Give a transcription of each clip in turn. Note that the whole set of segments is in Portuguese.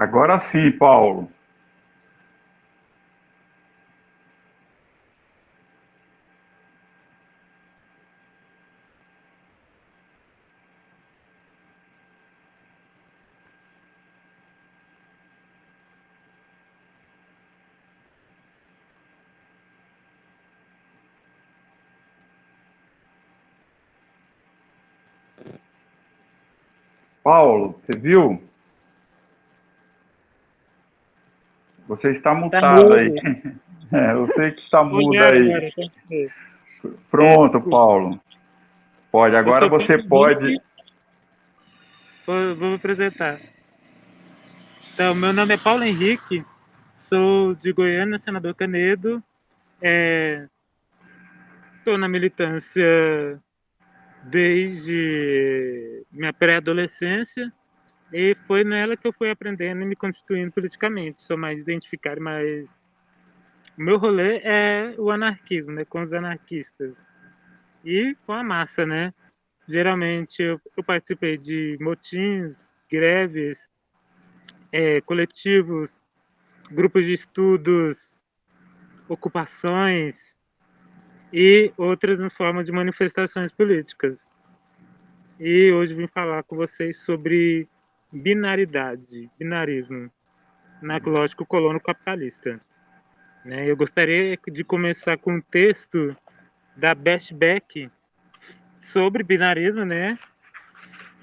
Agora sim, Paulo. Paulo, você viu? Você está tá mutado tá aí. É, eu sei que está mudo aí. Pronto, Paulo. Pode, agora você pode. Vou, vou me apresentar. Então, meu nome é Paulo Henrique, sou de Goiânia, senador Canedo. Estou é, na militância desde minha pré-adolescência e foi nela que eu fui aprendendo e me constituindo politicamente. Sou mais identificado, mas o meu rolê é o anarquismo, né, com os anarquistas e com a massa, né? Geralmente eu, eu participei de motins, greves, é, coletivos, grupos de estudos, ocupações e outras formas de manifestações políticas. E hoje vim falar com vocês sobre binaridade, binarismo, na lógica colono capitalista. Né? Eu gostaria de começar com um texto da Best sobre binarismo, né?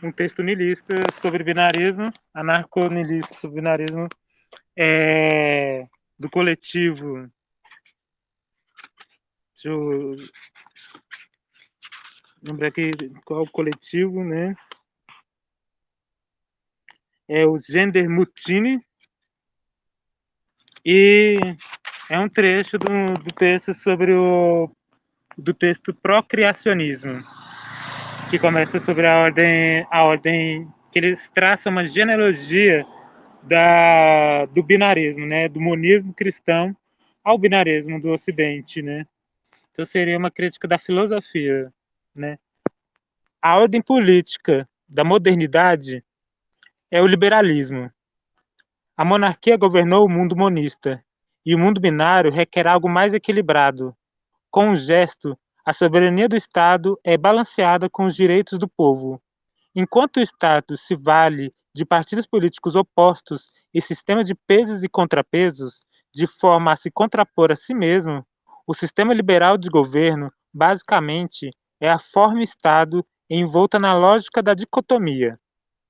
Um texto nilista sobre binarismo, anarco-nilista sobre binarismo, é, do coletivo. Deixa eu lembrar aqui qual coletivo, né? É o Gender Mutiny e é um trecho do, do texto sobre o do texto procriacionismo que começa sobre a ordem a ordem que eles traçam uma genealogia da do binarismo, né, do monismo cristão ao binarismo do Ocidente, né? Então seria uma crítica da filosofia, né? A ordem política da modernidade é o liberalismo. A monarquia governou o mundo monista, e o mundo binário requer algo mais equilibrado. Com um gesto, a soberania do Estado é balanceada com os direitos do povo. Enquanto o Estado se vale de partidos políticos opostos e sistemas de pesos e contrapesos, de forma a se contrapor a si mesmo, o sistema liberal de governo, basicamente, é a forma Estado envolta na lógica da dicotomia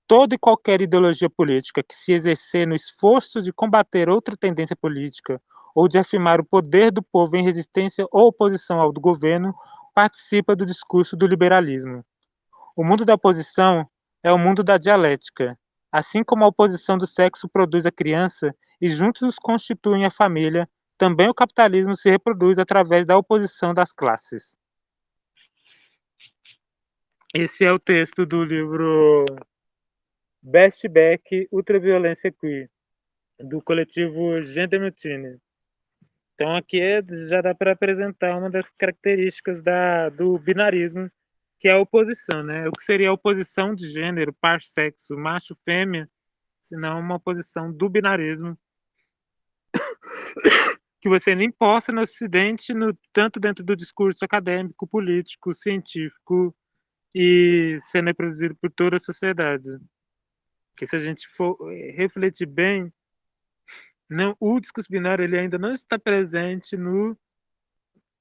toda e qualquer ideologia política que se exercer no esforço de combater outra tendência política ou de afirmar o poder do povo em resistência ou oposição ao do governo participa do discurso do liberalismo. O mundo da oposição é o mundo da dialética. Assim como a oposição do sexo produz a criança e juntos constituem a família, também o capitalismo se reproduz através da oposição das classes. Esse é o texto do livro Back Ultraviolência Queer, do coletivo Gender Mutiny. Então aqui é, já dá para apresentar uma das características da, do binarismo, que é a oposição, né? O que seria a oposição de gênero, par sexo, macho, fêmea, senão uma oposição do binarismo que você nem possa no Ocidente, no, tanto dentro do discurso acadêmico, político, científico e sendo reproduzido por toda a sociedade que se a gente for eh, refletir bem, não, o discurso binário ele ainda não está presente no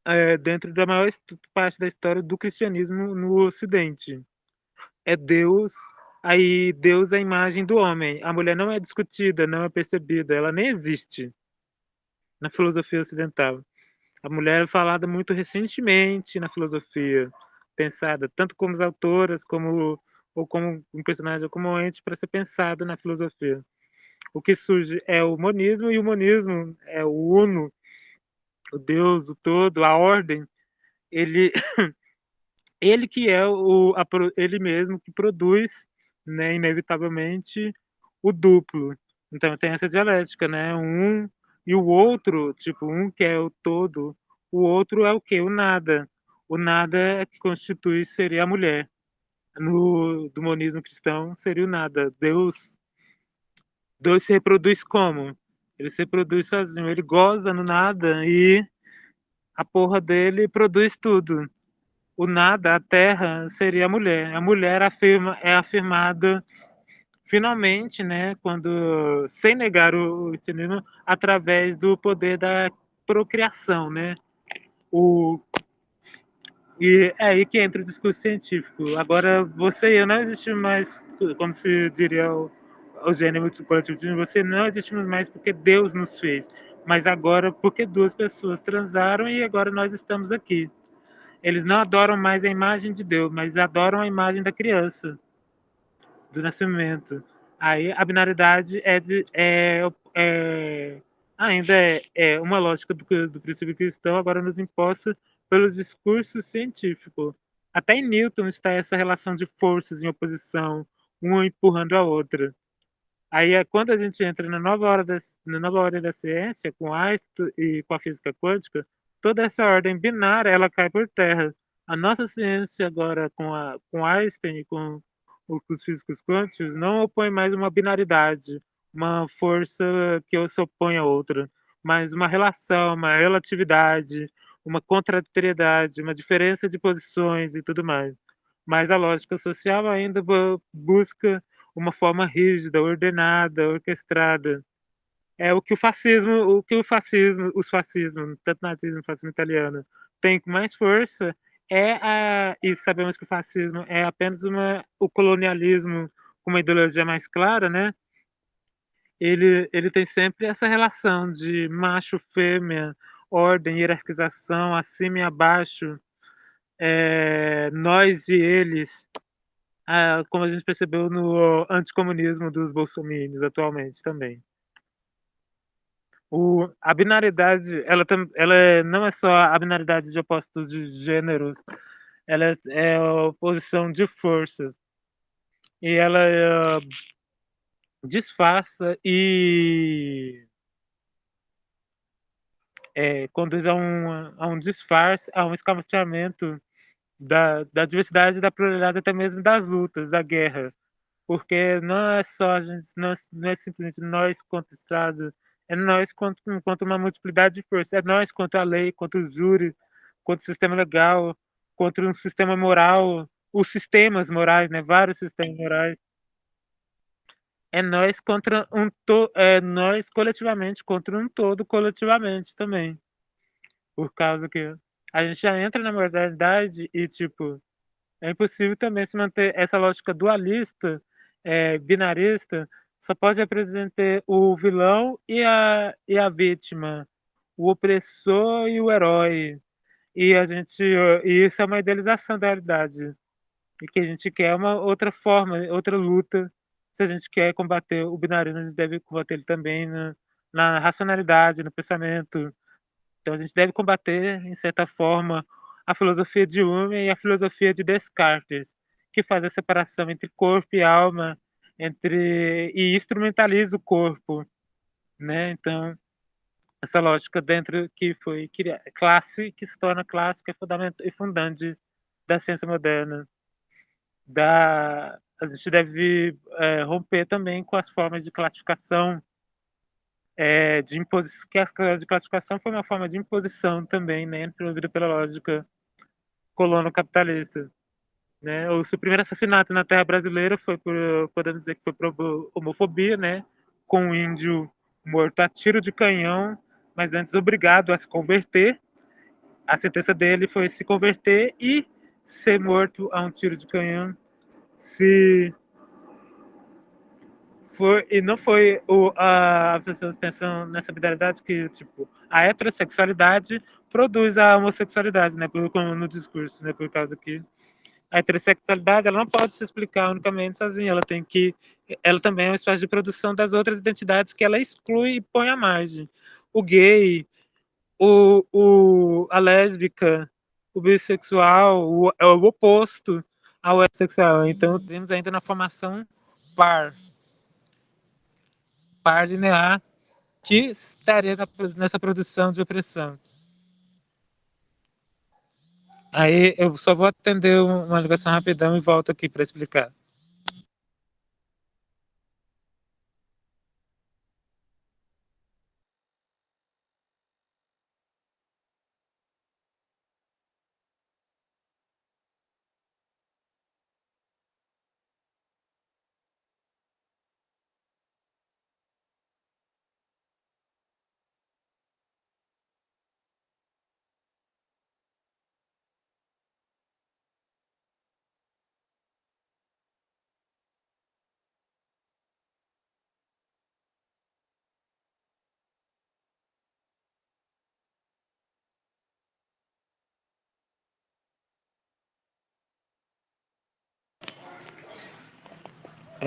é, dentro da maior parte da história do cristianismo no Ocidente. É Deus, aí Deus é a imagem do homem. A mulher não é discutida, não é percebida, ela nem existe na filosofia ocidental. A mulher é falada muito recentemente na filosofia, pensada tanto como as autoras como ou como um personagem ou como ente para ser pensado na filosofia. O que surge é o monismo, e o monismo é o uno, o Deus, o todo, a ordem. Ele, ele que é o, a, ele mesmo que produz, né, inevitavelmente, o duplo. Então tem essa dialética, né? Um e o outro, tipo, um que é o todo, o outro é o que? O nada. O nada é que constitui seria a mulher no do monismo cristão seria o nada. Deus Deus se reproduz como? Ele se reproduz sozinho, ele goza no nada e a porra dele produz tudo. O nada, a terra, seria a mulher. A mulher afirma, é afirmada finalmente, né, quando sem negar o, o através do poder da procriação, né? O e é aí que entra o discurso científico. Agora, você e eu não existimos mais, como se diria o, o gênero coletivo, você não existimos mais porque Deus nos fez, mas agora porque duas pessoas transaram e agora nós estamos aqui. Eles não adoram mais a imagem de Deus, mas adoram a imagem da criança, do nascimento. Aí a binaridade é, de, é, é ainda é, é, uma lógica do, do princípio cristão, agora nos imposta pelos discursos científicos. Até em Newton está essa relação de forças em oposição, uma empurrando a outra. Aí é quando a gente entra na nova hora da, na nova ordem da ciência, com Einstein e com a física quântica, toda essa ordem binária ela cai por terra. A nossa ciência agora com, a, com Einstein e com os físicos quânticos não opõe mais uma binaridade, uma força que se opõe a outra, mas uma relação, uma relatividade, uma contraditoriedade, uma diferença de posições e tudo mais. Mas a lógica social ainda busca uma forma rígida, ordenada, orquestrada. É o que o fascismo, o que o fascismo, os fascismos, tanto nazismo, fascismo italiano, tem com mais força é a e sabemos que o fascismo é apenas uma o colonialismo com uma ideologia mais clara, né? Ele ele tem sempre essa relação de macho fêmea, ordem, hierarquização, acima e abaixo, é, nós e eles, é, como a gente percebeu no anticomunismo dos bolsominions atualmente também. O, a binaridade, ela, ela é, não é só a binaridade de opostos de gêneros, ela é, é a oposição de forças. E ela é, disfarça e é, conduz a um, a um disfarce, a um escamufamento da, da diversidade, da pluralidade, até mesmo das lutas, da guerra. Porque não é só gente, não, não é simplesmente nós contra o Estado, é nós contra, contra uma multiplicidade de forças, é nós contra a lei, contra o júri, contra o sistema legal, contra um sistema moral, os sistemas morais, né? vários sistemas morais é nós contra um to é nós coletivamente contra um todo coletivamente também. Por causa que a gente já entra na modernidade e tipo é impossível também se manter essa lógica dualista, é, binarista, só pode apresentar o vilão e a, e a vítima, o opressor e o herói. E a gente e isso é uma idealização da realidade. E que a gente quer uma outra forma, outra luta se a gente quer combater o binarismo, a gente deve combater ele também na, na racionalidade, no pensamento. Então a gente deve combater, em certa forma, a filosofia de Hume e a filosofia de Descartes, que faz a separação entre corpo e alma, entre e instrumentaliza o corpo, né? Então essa lógica dentro que foi criada, classe que se torna clássica e fundante da ciência moderna, da a gente deve é, romper também com as formas de classificação é, de imposição, que a de classificação foi uma forma de imposição também, né, introduzida pela lógica colono-capitalista. Né? O seu primeiro assassinato na terra brasileira foi por, podemos dizer que foi por homofobia, né, com um índio morto a tiro de canhão, mas antes obrigado a se converter. A sentença dele foi se converter e ser morto a um tiro de canhão se foi e não foi o a, as pessoas pensam nessa binaridade que tipo a heterossexualidade produz a homossexualidade, né, por, como no discurso, né, por causa que a heterossexualidade ela não pode se explicar unicamente sozinha, ela tem que ela também é uma espécie de produção das outras identidades que ela exclui e põe à margem. O gay, o, o a lésbica, o bissexual, o, é o oposto ao heterossexual. Então, temos ainda na formação par. Par linear que estaria nessa produção de opressão. Aí eu só vou atender uma ligação rapidão e volto aqui para explicar.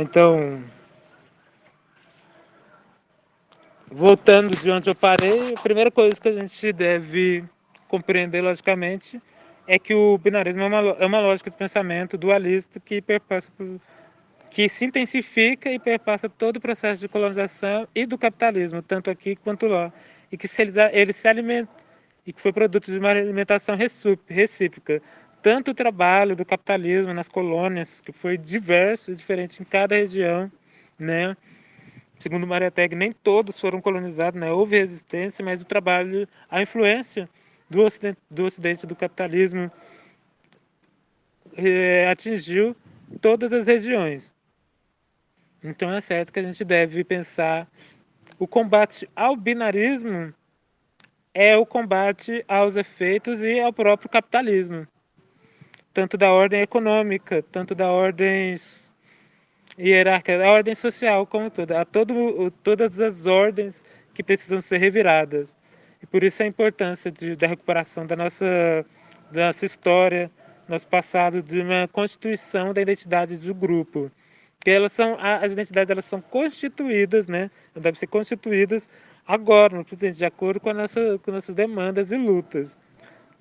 Então, voltando de onde eu parei, a primeira coisa que a gente deve compreender logicamente é que o binarismo é uma, é uma lógica de pensamento dualista que perpassa que se intensifica e perpassa todo o processo de colonização e do capitalismo, tanto aqui quanto lá, e que se eles, se e que foi produto de uma alimentação recíproca, tanto o trabalho do capitalismo nas colônias, que foi diverso e diferente em cada região, né? Segundo Maria Teg, nem todos foram colonizados, né? Houve resistência, mas o trabalho, a influência do ocidente do, ocidente, do capitalismo é, atingiu todas as regiões. Então é certo que a gente deve pensar o combate ao binarismo é o combate aos efeitos e ao próprio capitalismo, tanto da ordem econômica, tanto da ordem hierárquica, da ordem social como toda, a todo, todas as ordens que precisam ser reviradas. E por isso a importância de, da recuperação da nossa, da nossa história, nosso passado, de uma constituição da identidade do grupo que elas são as identidades elas são constituídas, né? Devem ser constituídas agora, no presente, de acordo com, nossa, com nossas demandas e lutas.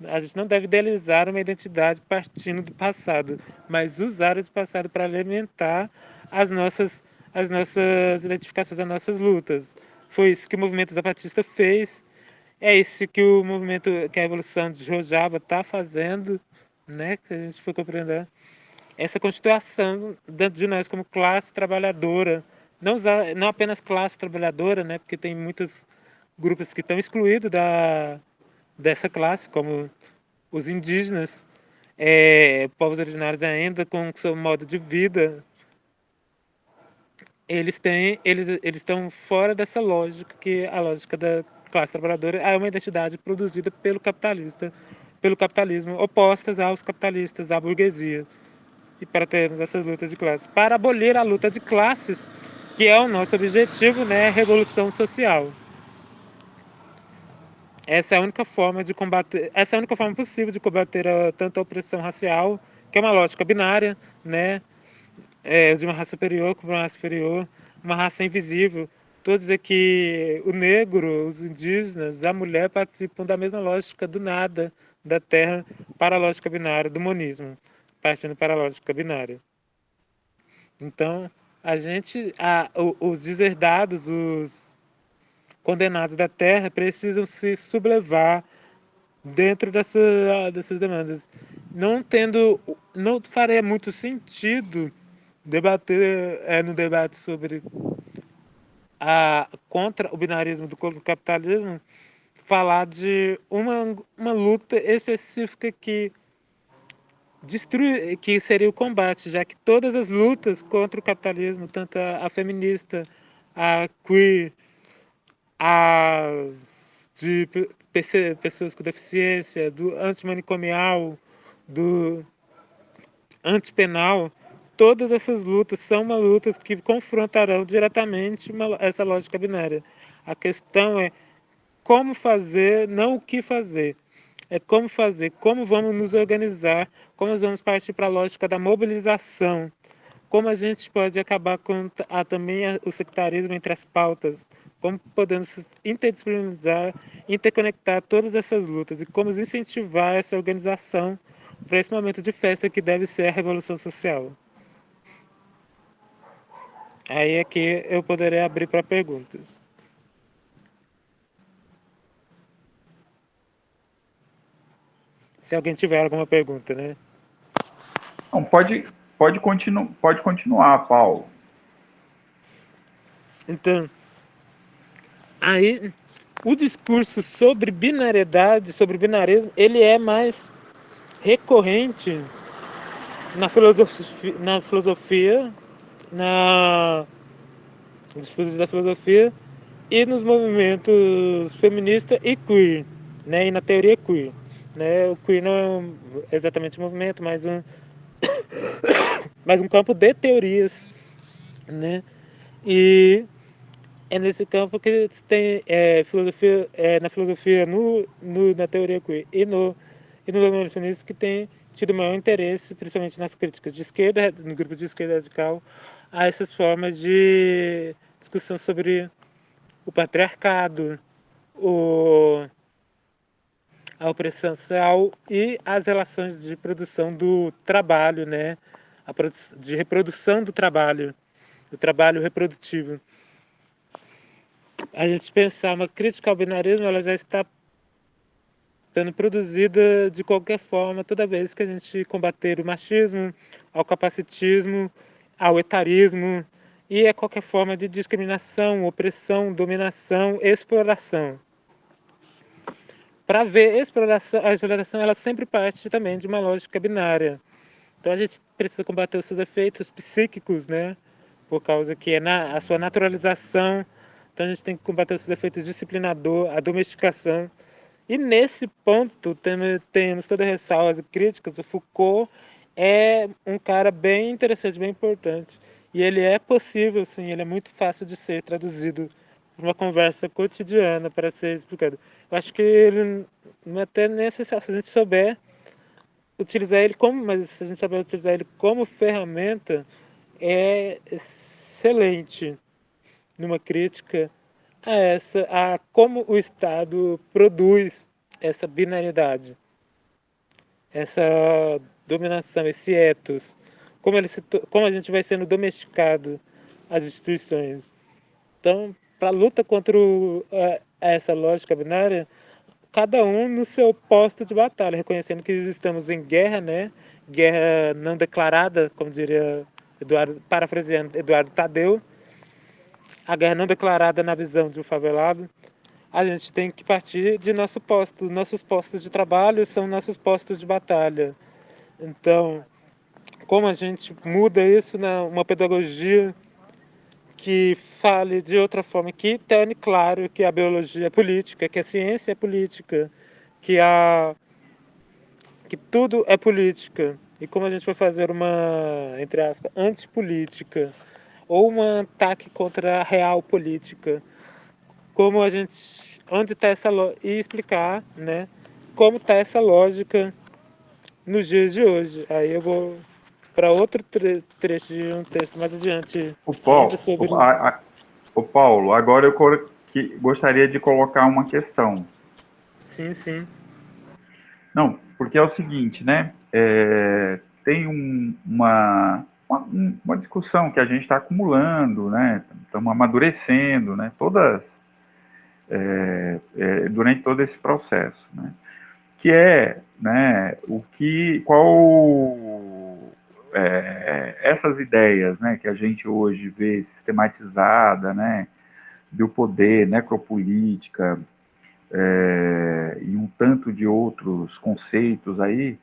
A gente não deve idealizar uma identidade partindo do passado, mas usar esse passado para alimentar as nossas, as nossas identificações, as nossas lutas. Foi isso que o movimento zapatista fez, é isso que o movimento, que a Revolução de Rojava está fazendo, né? Que a gente foi compreender essa constituição dentro de nós como classe trabalhadora, não, usar, não apenas classe trabalhadora, né, porque tem muitos grupos que estão excluídos da, dessa classe, como os indígenas, é, povos originários ainda com seu modo de vida, eles têm, eles, eles estão fora dessa lógica que a lógica da classe trabalhadora é uma identidade produzida pelo capitalista, pelo capitalismo, opostas aos capitalistas, à burguesia e para termos essas lutas de classes. Para abolir a luta de classes, que é o nosso objetivo, né, revolução social. Essa é a única forma de combater, essa é a única forma possível de combater a, tanto a opressão racial, que é uma lógica binária, né, é, de uma raça superior com uma raça superior, uma raça invisível. Todos dizer que o negro, os indígenas, a mulher participam da mesma lógica do nada, da terra, para a lógica binária, do monismo partindo para a lógica binária. Então, a gente, a, os deserdados, os condenados da terra precisam se sublevar dentro das suas, das suas demandas. Não tendo, não faria muito sentido debater é, no debate sobre a contra o binarismo do capitalismo falar de uma, uma luta específica que destruir, que seria o combate, já que todas as lutas contra o capitalismo, tanto a, a feminista, a queer, as de pessoas com deficiência, do antimanicomial, do antipenal, todas essas lutas são uma lutas que confrontarão diretamente uma, essa lógica binária. A questão é como fazer, não o que fazer. É como fazer, como vamos nos organizar, como vamos partir para a lógica da mobilização, como a gente pode acabar com a, também o sectarismo entre as pautas, como podemos interdisciplinarizar, interconectar todas essas lutas e como incentivar essa organização para esse momento de festa que deve ser a revolução social. Aí aqui é eu poderei abrir para perguntas. se alguém tiver alguma pergunta, né? Não, pode, pode, continu, pode continuar, Paulo. Então, aí o discurso sobre binariedade, sobre binarismo, ele é mais recorrente na filosofia, na filosofia, na nos estudos da filosofia e nos movimentos feminista e queer, né, e na teoria queer. Né? O queer não é exatamente um movimento, mas um, mas um campo de teorias. Né? E é nesse campo que tem é, filosofia, é, na filosofia, no, no, na teoria queer e no, e no movimento feminista que tem tido maior interesse, principalmente nas críticas de esquerda, no grupo de esquerda radical, a essas formas de discussão sobre o patriarcado, o, a opressão social e as relações de produção do trabalho, né? A de reprodução do trabalho, do trabalho reprodutivo. A gente pensar uma crítica ao binarismo, ela já está sendo produzida de qualquer forma toda vez que a gente combater o machismo, ao capacitismo, ao etarismo e a qualquer forma de discriminação, opressão, dominação, exploração. Para ver exploração, a exploração ela sempre parte também de uma lógica binária. Então a gente precisa combater os seus efeitos psíquicos, né? Por causa que é na, a sua naturalização. Então a gente tem que combater os seus efeitos disciplinador, a domesticação e nesse ponto temos todas as ressalvas e críticas. O Foucault é um cara bem interessante, bem importante. E ele é possível, sim, ele é muito fácil de ser traduzido para uma conversa cotidiana para ser explicado. Eu acho que ele não é até necessário, se a gente souber utilizar ele como, mas se a gente souber utilizar ele como ferramenta, é excelente numa crítica a essa a como o Estado produz essa binariedade, essa dominação, esse ethos, como, ele se, como a gente vai sendo domesticado as instituições. Então, para a luta contra o, a, essa lógica binária, cada um no seu posto de batalha, reconhecendo que estamos em guerra, né? Guerra não declarada, como diria Eduardo, parafraseando Eduardo Tadeu, a guerra não declarada na visão de um favelado, a gente tem que partir de nosso posto. Nossos postos de trabalho são nossos postos de batalha. Então, como a gente muda isso numa pedagogia que fale de outra forma, que torne claro que a biologia é política, que a ciência é política, que a que tudo é política. E como a gente vai fazer uma, entre aspas, antipolítica ou um ataque contra a real política. Como a gente, onde está essa e explicar, né, como está essa lógica nos dias de hoje. Aí eu vou para outro tre trecho de um texto mais adiante. O Paulo, sobre... o, a, a, o Paulo, agora eu que, gostaria de colocar uma questão. Sim, sim. Não, porque é o seguinte, né? É, tem um, uma uma, uma discussão que a gente está acumulando, né? Estamos amadurecendo, né? Todas é, é, durante todo esse processo, né? Que é, né? O que, qual é, essas ideias, né? Que a gente hoje vê sistematizada, né? Do poder, necropolítica é, e um tanto de outros conceitos aí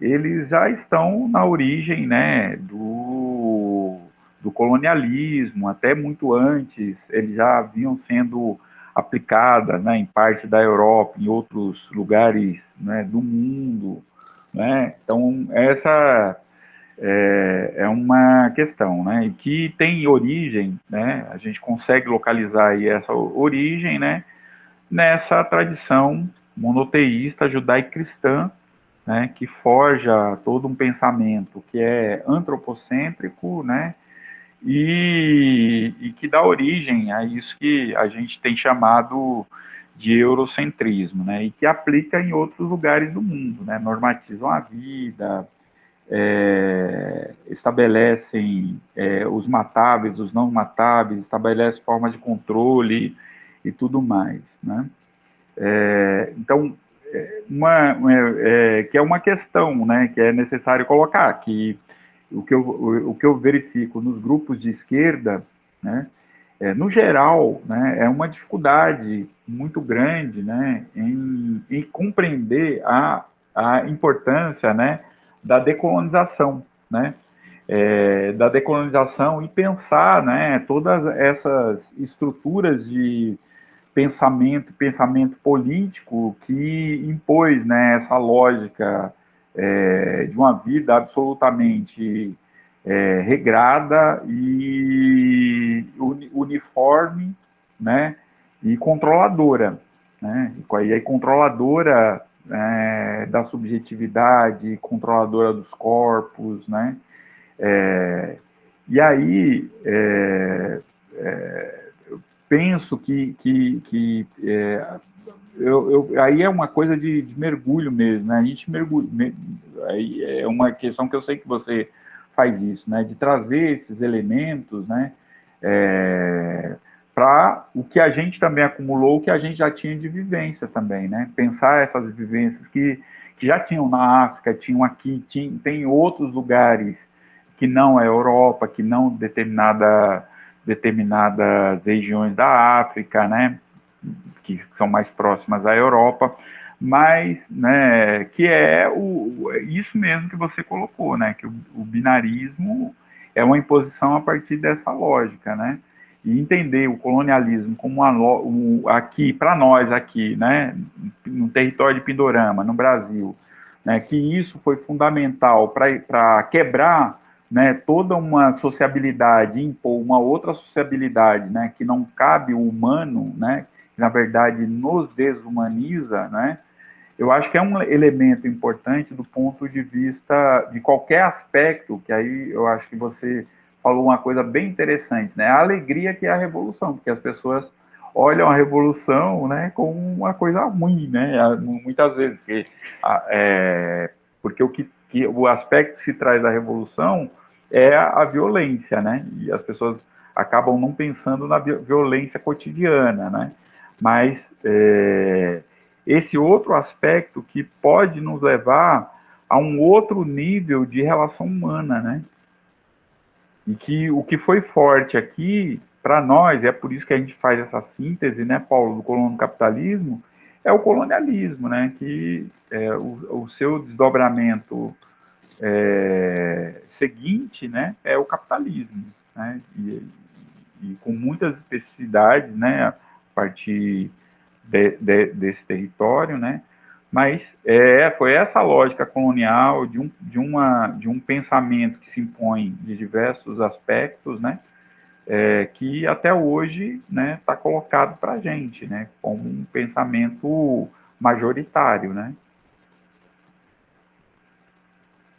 eles já estão na origem né, do, do colonialismo, até muito antes, eles já vinham sendo aplicadas né, em parte da Europa, em outros lugares né, do mundo. Né? Então, essa é, é, uma questão, né, que tem origem, né, a gente consegue localizar essa origem, né, nessa tradição monoteísta judaico-cristã, né, que forja todo um pensamento que é antropocêntrico, né, e, e, que dá origem a isso que a gente tem chamado de eurocentrismo, né, e que aplica em outros lugares do mundo, né, normatizam a vida, é, estabelecem é, os matáveis, os não matáveis, estabelecem formas de controle e tudo mais, né. É, então, uma, é, que é uma questão, né, que é necessário colocar, que o que eu, o, o que eu verifico nos grupos de esquerda, né, é, no geral, né, é uma dificuldade muito grande, né, em, em compreender a, a importância, né, da decolonização, né, é, da decolonização e pensar, né, todas essas estruturas de pensamento, pensamento político que impôs né, essa lógica é, de uma vida absolutamente é, regrada e uniforme, né, e controladora, né, e aí controladora é, da subjetividade, controladora dos corpos, né? É, e aí, é, é penso que, que, que é, eu, eu, aí é uma coisa de, de, mergulho mesmo, né? A gente mergulha, aí é uma questão que eu sei que você faz isso, né? De trazer esses elementos, né? É, para o que a gente também acumulou, o que a gente já tinha de vivência também, né? Pensar essas vivências que, que já tinham na África, tinham aqui, tinham, tem outros lugares que não a Europa, que não determinada, determinadas regiões da África, né? Que são mais próximas à Europa, mas, né, que é o, isso mesmo que você colocou, né? Que o, o binarismo é uma imposição a partir dessa lógica, né? e entender o colonialismo como uma, um, aqui, para nós aqui, né, no território de Pindorama, no Brasil, né, que isso foi fundamental para quebrar né, toda uma sociabilidade, impor uma outra sociabilidade, né, que não cabe o humano, né, que na verdade nos desumaniza, né, eu acho que é um elemento importante do ponto de vista de qualquer aspecto, que aí eu acho que você falou uma coisa bem interessante, né? A alegria que é a revolução, porque as pessoas olham a revolução, né, como uma coisa ruim, né? Muitas vezes, porque, é, porque o que, que, o aspecto que se traz da revolução é a, violência, né? E as pessoas acabam não pensando na violência cotidiana, né? Mas é, esse outro aspecto que pode nos levar a um outro nível de relação humana, né? E que o que foi forte aqui, para nós, é por isso que a gente faz essa síntese, né, Paulo, do colono capitalismo, é o colonialismo, né, que é, o, o, seu desdobramento é, seguinte, né, é o capitalismo, né, e, e, com muitas especificidades, né, a partir de, de, desse território, né, mas é, foi essa lógica colonial de um, de, uma, de um pensamento que se impõe de diversos aspectos, né, é, que até hoje está né, tá colocado para a gente, né, como um pensamento majoritário. Né.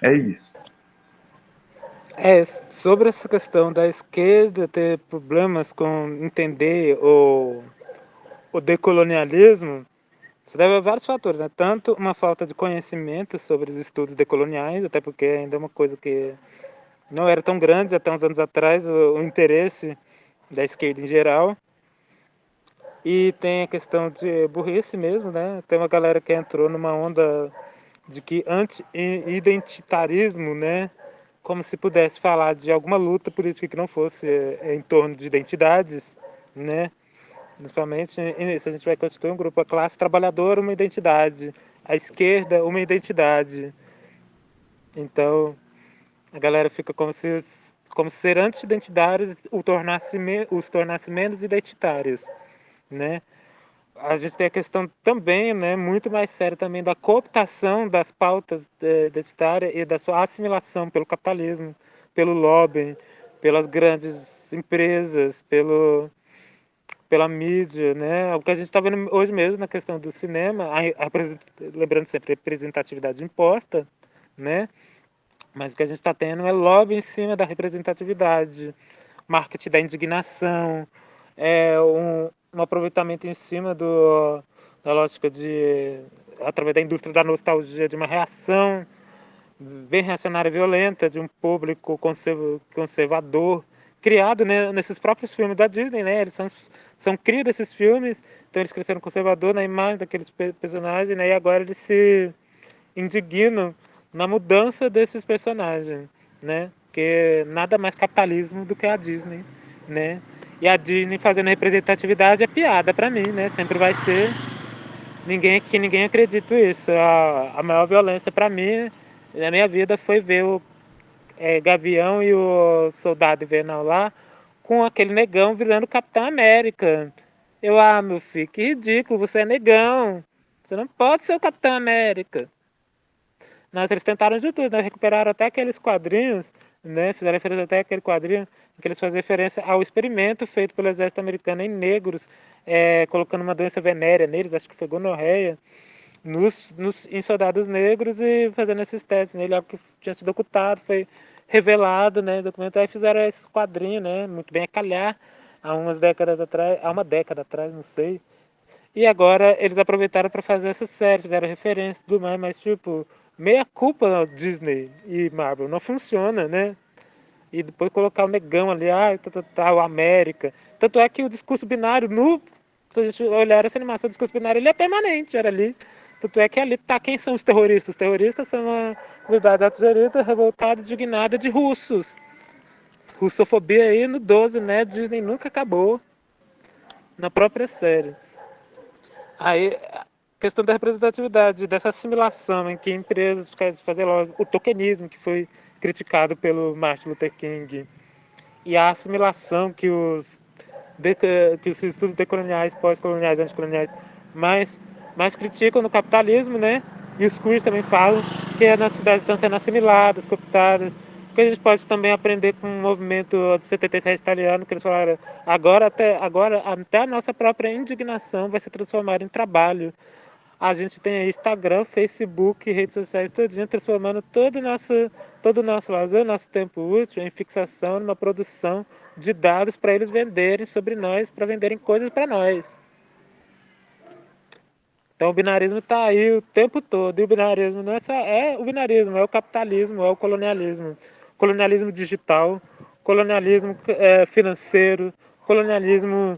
É isso. É, sobre essa questão da esquerda ter problemas com entender o, o decolonialismo, isso deve a vários fatores, né? Tanto uma falta de conhecimento sobre os estudos decoloniais, até porque ainda é uma coisa que não era tão grande até uns anos atrás, o, o interesse da esquerda em geral. E tem a questão de burrice mesmo, né? Tem uma galera que entrou numa onda de que anti-identitarismo, né? Como se pudesse falar de alguma luta política que não fosse é, em torno de identidades, né? Principalmente se a gente vai constituir um grupo, a classe trabalhadora, uma identidade, a esquerda, uma identidade. Então, a galera fica como se, como se ser anti-identitários o tornasse, os tornasse menos identitários, né? A gente tem a questão também, né, muito mais séria também da cooptação das pautas eh, identitárias e da sua assimilação pelo capitalismo, pelo lobby, pelas grandes empresas, pelo pela mídia, né? O que a gente está vendo hoje mesmo na questão do cinema, a, a, lembrando sempre, a representatividade importa, né? Mas o que a gente está tendo é lobby em cima da representatividade, marketing da indignação, é um, um aproveitamento em cima do, da lógica de, através da indústria da nostalgia, de uma reação bem reacionária e violenta de um público conservador, criado né, nesses próprios filmes da Disney, né? Eles são são cria desses filmes, então eles cresceram conservador na imagem daqueles personagens, né? E agora eles se indignam na mudança desses personagens, né? Que nada mais capitalismo do que a Disney, né? E a Disney fazendo representatividade é piada para mim, né? Sempre vai ser ninguém aqui, ninguém acredita isso. A, a maior violência para mim na minha vida foi ver o é, Gavião e o Soldado Invernal lá com aquele negão virando Capitão América. Eu, ah, meu filho, que ridículo, você é negão. Você não pode ser o Capitão América. Mas eles tentaram de tudo, né? Recuperaram até aqueles quadrinhos, né? Fizeram referência até aquele quadrinho em que eles fazem referência ao experimento feito pelo exército americano em negros, é, colocando uma doença venérea neles, acho que foi gonorreia. nos, nos, em soldados negros e fazendo esses testes nele, algo que tinha sido ocultado, foi revelado, né, documentário, e fizeram esse quadrinho, né, muito bem a calhar, há umas décadas atrás, há uma década atrás, não sei, e agora eles aproveitaram para fazer essa série, fizeram referência e tudo mais, mas tipo, meia culpa Disney e Marvel, não funciona, né, e depois colocar o negão ali, ah, tá, tá, o América, tanto é que o discurso binário no se a gente olhar essa animação do discurso binário, ele é permanente, era ali. Tanto é que ali tá quem são os terroristas. Os terroristas são uma comunidade atserita revoltada, indignada de russos. Russofobia aí no 12, né? Disney nunca acabou na própria série. Aí, questão da representatividade, dessa assimilação em que empresas querem fazer o tokenismo, que foi criticado pelo Martin Luther King, e a assimilação que os de, que os estudos decoloniais, pós-coloniais, anticoloniais mais, mais criticam no capitalismo, né? E os cursos também falam que as cidades estão sendo assimiladas, cooptadas. que a gente pode também aprender com o movimento do 77 italiano, que eles falaram, agora até, agora até a nossa própria indignação vai se transformar em trabalho. A gente tem Instagram, Facebook, redes sociais, todinho, transformando todo o nosso, todo o nosso lazer, nosso tempo útil em fixação, numa produção de dados para eles venderem sobre nós, para venderem coisas para nós. Então o binarismo está aí o tempo todo. E o binarismo não é só é o binarismo, é o capitalismo, é o colonialismo. Colonialismo digital, colonialismo é, financeiro, colonialismo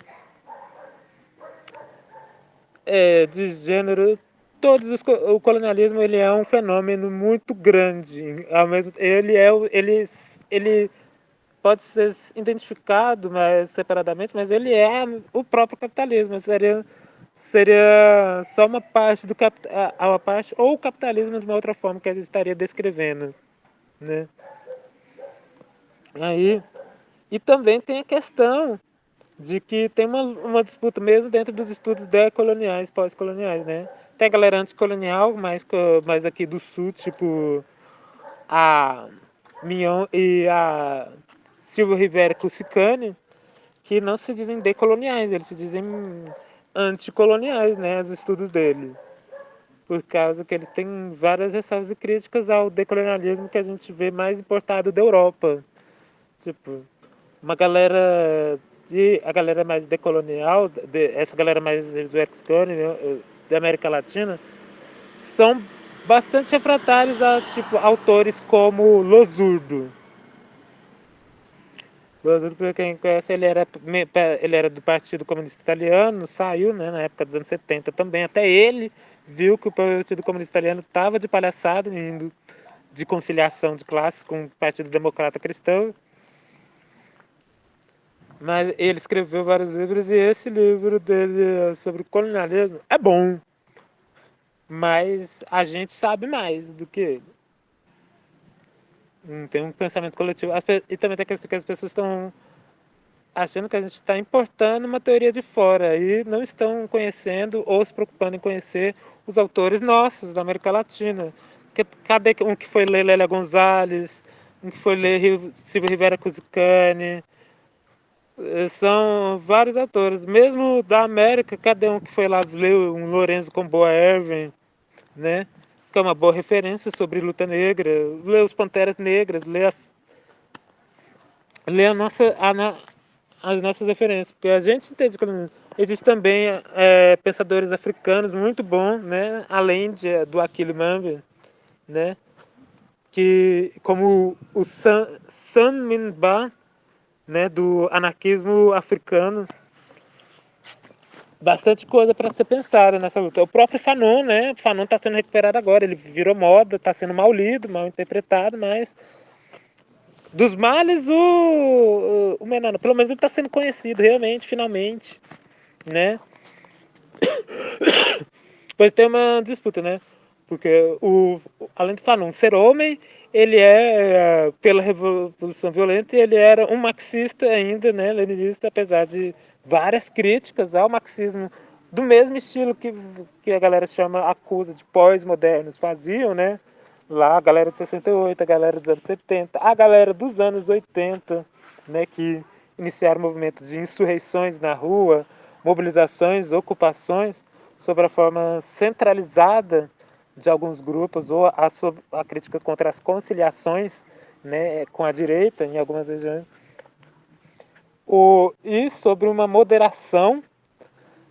é, de gênero. Todos os, o colonialismo ele é um fenômeno muito grande. Ao mesmo, ele é ele, ele pode ser identificado mais separadamente, mas ele é o próprio capitalismo. Seria, seria só uma parte do capital, uma parte ou o capitalismo de uma outra forma que a gente estaria descrevendo, né? Aí e também tem a questão de que tem uma, uma disputa mesmo dentro dos estudos decoloniais, pós-coloniais, né? Tem a galera anticolonial, mais, mais aqui do sul, tipo a Mion e a Silvio Rivera Cussicani, que não se dizem decoloniais, eles se dizem anticoloniais, né, os estudos dele. Por causa que eles têm várias ressalvas e críticas ao decolonialismo que a gente vê mais importado da Europa. Tipo, uma galera de a galera mais decolonial, de, essa galera mais do Excone, né, da América Latina, são bastante refratários a tipo autores como Losurdo Losurdo, para quem conhece, ele era, ele era do Partido Comunista Italiano, saiu né, na época dos anos 70 também. Até ele viu que o Partido Comunista Italiano estava de palhaçada, indo de conciliação de classes com o Partido Democrata Cristão. Mas ele escreveu vários livros e esse livro dele sobre colonialismo é bom. Mas a gente sabe mais do que ele. Não tem um pensamento coletivo. E também tem a questão que as pessoas estão achando que a gente está importando uma teoria de fora e não estão conhecendo ou se preocupando em conhecer os autores nossos da América Latina. Cadê um que foi ler Lélia Gonzalez, um que foi ler Silvio Rivera Cusicani? Eh, são vários autores. Mesmo da América, cadê um que foi lá ler um Lorenzo Comboa Erwin, né? que é uma boa referência sobre luta negra, lê os Panteras Negras, lê, as, lê a nossa, a, as nossas referências, porque a gente entende que existe também é, pensadores africanos muito bons, né, além de, do Aquile Mambe, né, que como o San, San Minba, né, do anarquismo africano, bastante coisa para ser pensada nessa luta. O próprio Fanon, né? O Fanon está sendo recuperado agora, ele virou moda, está sendo mal lido, mal interpretado, mas dos males o, o menor, pelo menos ele está sendo conhecido realmente, finalmente, né? pois tem uma disputa, né? Porque o, além de Fanon ser homem, ele é, pela Revolução Violenta, ele era um marxista ainda, né, leninista, apesar de várias críticas ao marxismo do mesmo estilo que, que a galera chama, acusa de pós-modernos faziam, né? Lá a galera de 68, a galera dos anos 70, a galera dos anos 80, né? Que iniciaram movimentos de insurreições na rua, mobilizações, ocupações. sobre a forma centralizada de alguns grupos ou a, a crítica contra as conciliações né, com a direita em algumas regiões, o, e sobre uma moderação,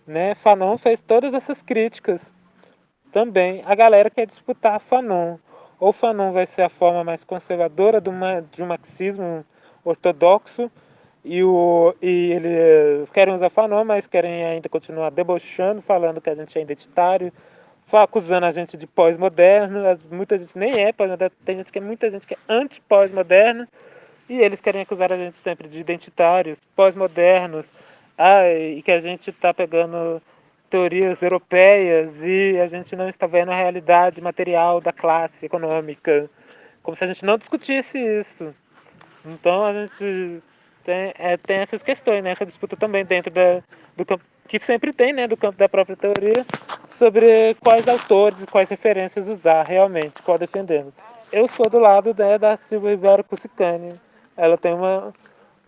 né, Fanon fez todas essas críticas também. A galera quer disputar Fanon. Ou Fanon vai ser a forma mais conservadora do, de um marxismo ortodoxo, e, o, e eles querem usar Fanon, mas querem ainda continuar debochando, falando que a gente é identitário, acusando a gente de pós-moderno, muita gente nem é pós-moderno, tem gente que é muita gente que é anti-pós-moderno, e eles querem acusar a gente sempre de identitários, pós-modernos, ah, e que a gente está pegando teorias europeias e a gente não está vendo a realidade material da classe econômica, como se a gente não discutisse isso. Então a gente tem, é, tem essas questões, né? essa disputa também dentro da, do campo, que sempre tem, né, do campo da própria teoria, sobre quais autores, quais referências usar realmente, qual defendendo. Eu sou do lado né, da Silvia Ribeiro Cussicani. Ela tem uma,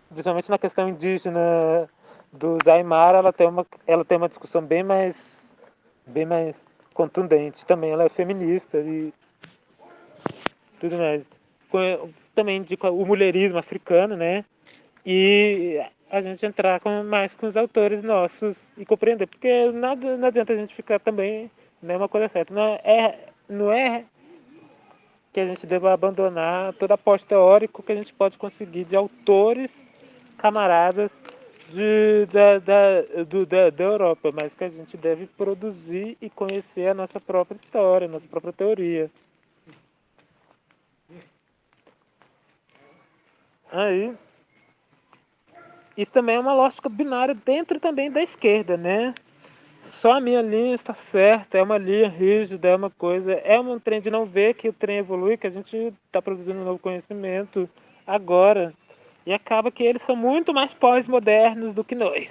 principalmente na questão indígena do Zaimara, ela tem uma, ela tem uma discussão bem mais, bem mais contundente. Também ela é feminista e tudo mais. Também de o mulherismo africano, né? E a gente entrar com, mais com os autores nossos e compreender, porque nada, não adianta a gente ficar também, né, uma coisa certa, não é, não é que a gente deva abandonar todo aporte teórico que a gente pode conseguir de autores, camaradas de, da, da, do, da, da Europa, mas que a gente deve produzir e conhecer a nossa própria história, a nossa própria teoria. Aí, isso também é uma lógica binária dentro também da esquerda, né? Só a minha linha está certa, é uma linha rígida, é uma coisa, é um trem de não ver que o trem evolui, que a gente está produzindo um novo conhecimento agora. E acaba que eles são muito mais pós-modernos do que nós.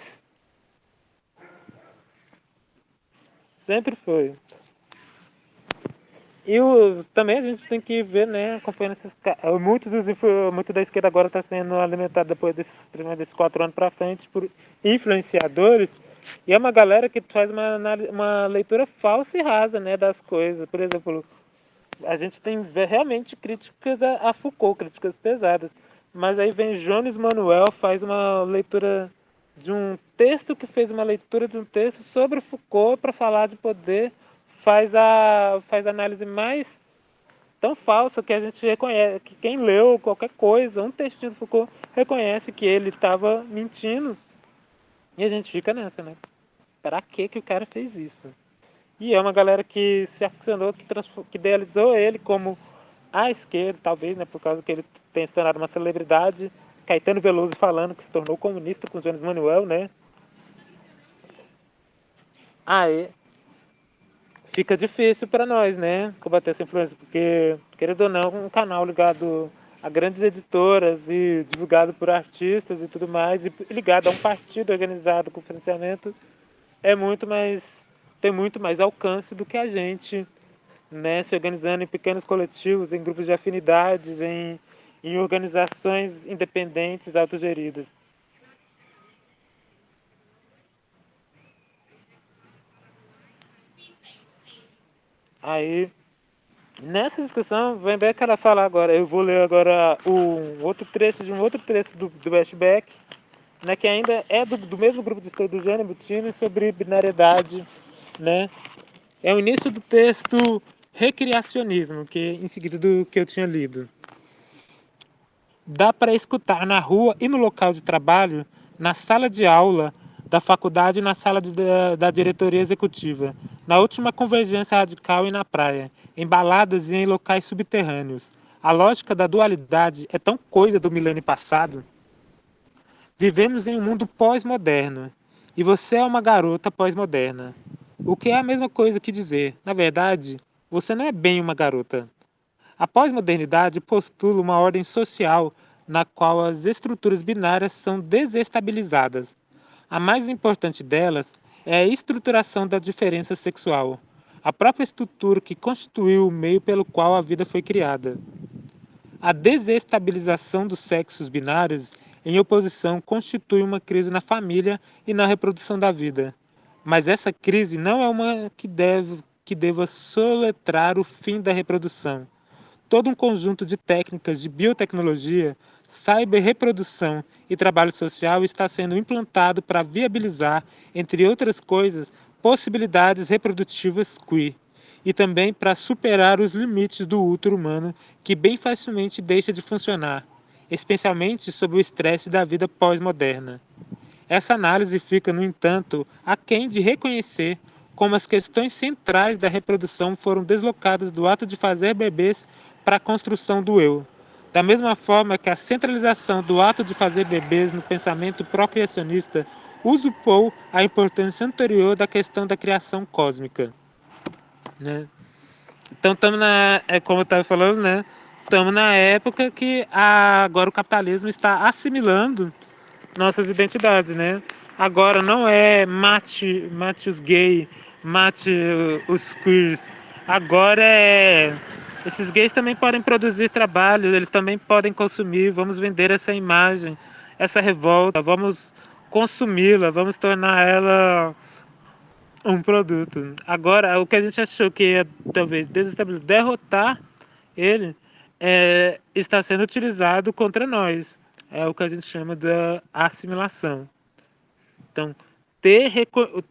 Sempre foi. E o, também a gente tem que ver, né, acompanhando esses muito, dos, muito da esquerda agora está sendo alimentado depois desses, desses quatro anos para frente por influenciadores, e é uma galera que faz uma, uma leitura falsa e rasa, né, das coisas. Por exemplo, a gente tem realmente críticas a, a Foucault, críticas pesadas, mas aí vem Jones Manuel, faz uma leitura de um texto que fez uma leitura de um texto sobre Foucault para falar de poder faz a, faz análise mais tão falsa que a gente reconhece, que quem leu qualquer coisa, um textinho do Foucault, reconhece que ele estava mentindo. E a gente fica nessa, né? Para que que o cara fez isso? E é uma galera que se aficionou, que, que idealizou ele como a esquerda, talvez, né? Por causa que ele tem se tornado uma celebridade. Caetano Veloso falando que se tornou comunista com Jones Manuel, né? Aí, fica difícil para nós, né, combater essa influência, porque, querendo ou não, um canal ligado a grandes editoras e divulgado por artistas e tudo mais, e ligado a um partido organizado com financiamento, é muito mais, tem muito mais alcance do que a gente, né, se organizando em pequenos coletivos, em grupos de afinidades, em, em organizações independentes, autogeridas. Aí, nessa discussão, bem que ela fala agora, eu vou ler agora um outro trecho de um outro trecho do, do Westbeck, né, que ainda é do, do mesmo grupo de estudo do Jânio Butini sobre binariedade, né? É o início do texto Recriacionismo, que em seguida do que eu tinha lido. Dá para escutar na rua e no local de trabalho, na sala de aula, da faculdade na sala de, da, da, diretoria executiva, na última convergência radical e na praia, em baladas e em locais subterrâneos. A lógica da dualidade é tão coisa do milênio passado. Vivemos em um mundo pós-moderno, e você é uma garota pós-moderna. O que é a mesma coisa que dizer, na verdade, você não é bem uma garota. A pós-modernidade postula uma ordem social na qual as estruturas binárias são desestabilizadas a mais importante delas é a estruturação da diferença sexual, a própria estrutura que constituiu o meio pelo qual a vida foi criada. A desestabilização dos sexos binários em oposição constitui uma crise na família e na reprodução da vida. Mas essa crise não é uma que, deve, que deva soletrar o fim da reprodução. Todo um conjunto de técnicas de biotecnologia, cyberreprodução e trabalho social está sendo implantado para viabilizar, entre outras coisas, possibilidades reprodutivas queer e também para superar os limites do útero humano que bem facilmente deixa de funcionar, especialmente sob o estresse da vida pós-moderna. Essa análise fica, no entanto, aquém de reconhecer como as questões centrais da reprodução foram deslocadas do ato de fazer bebês para a construção do eu. Da mesma forma que a centralização do ato de fazer bebês no pensamento procriacionista usurpou a importância anterior da questão da criação cósmica. Né? Então estamos na, é como eu estava falando, né? Estamos na época que a, agora o capitalismo está assimilando nossas identidades, né? Agora não é mate, mate os gays, mate os queers. Agora é esses gays também podem produzir trabalho, eles também podem consumir. Vamos vender essa imagem, essa revolta, vamos consumi-la, vamos tornar ela um produto. Agora, o que a gente achou que ia talvez desestabilizar, derrotar ele, é, está sendo utilizado contra nós. É o que a gente chama da assimilação. Então, ter,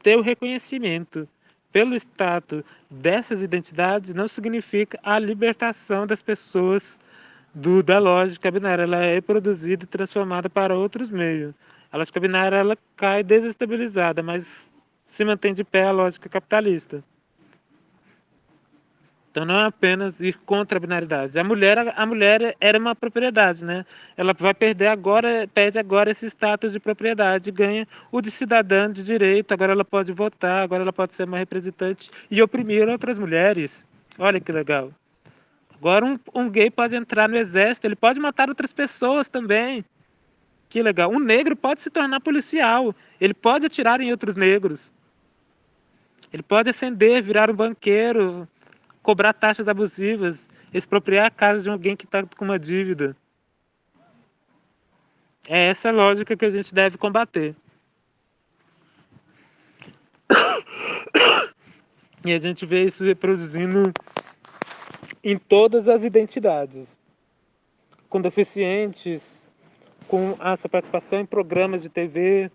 ter o reconhecimento pelo status dessas identidades não significa a libertação das pessoas do, da lógica binária. Ela é produzida e transformada para outros meios. A lógica binária ela cai desestabilizada, mas se mantém de pé a lógica capitalista. Então não é apenas ir contra a binaridade. A mulher, a mulher era uma propriedade, né? Ela vai perder agora, perde agora esse status de propriedade, ganha o de cidadã de direito. Agora ela pode votar, agora ela pode ser uma representante e oprimir outras mulheres. Olha que legal. Agora um, um gay pode entrar no exército, ele pode matar outras pessoas também. Que legal. Um negro pode se tornar policial. Ele pode atirar em outros negros. Ele pode ascender, virar um banqueiro, cobrar taxas abusivas, expropriar a casa de alguém que está com uma dívida. É essa lógica que a gente deve combater. E a gente vê isso reproduzindo em todas as identidades. Com deficientes, com a sua participação em programas de TV,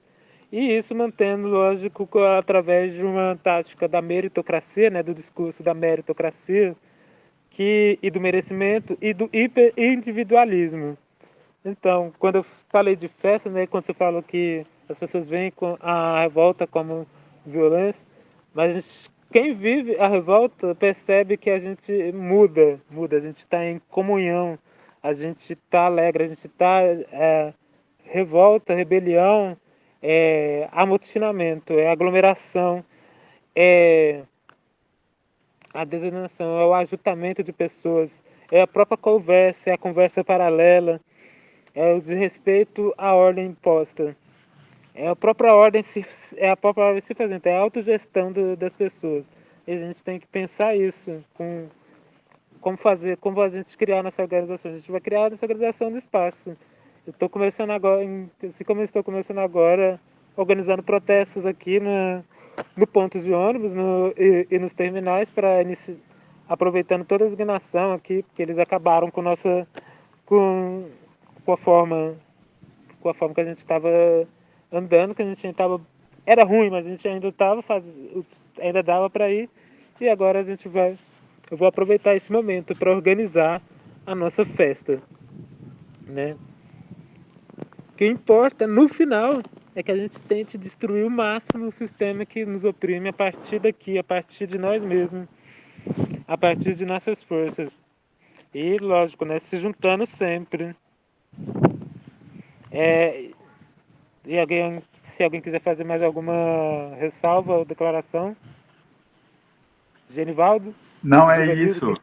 e isso mantendo, lógico, através de uma tática da meritocracia, né, do discurso da meritocracia que, e do merecimento e do hiperindividualismo. Então, quando eu falei de festa, né, quando você falou que as pessoas veem a revolta como violência, mas quem vive a revolta percebe que a gente muda, muda, a gente está em comunhão, a gente está alegre, a gente está é, revolta, rebelião, é amotinamento, é aglomeração, é a desordenação, é o ajuntamento de pessoas, é a própria conversa, é a conversa paralela, é o desrespeito à ordem imposta. É a própria ordem se, é a própria ordem se fazendo, é a autogestão do, das pessoas. E a gente tem que pensar isso com como fazer, como a gente criar nossa organização. A gente vai criar nossa organização do espaço. Eu estou começando agora, assim como eu estou começando agora, organizando protestos aqui no, no ponto de ônibus no, e, e nos terminais para aproveitando toda a designação aqui, porque eles acabaram com nossa com, com a forma com a forma que a gente estava andando, que a gente estava era ruim, mas a gente ainda estava ainda dava para ir e agora a gente vai eu vou aproveitar esse momento para organizar a nossa festa, né? O que importa no final é que a gente tente destruir o máximo o sistema que nos oprime a partir daqui, a partir de nós mesmos, a partir de nossas forças. E, lógico, né, se juntando sempre. É, e alguém, se alguém quiser fazer mais alguma ressalva ou declaração? Genivaldo? Não, é isso.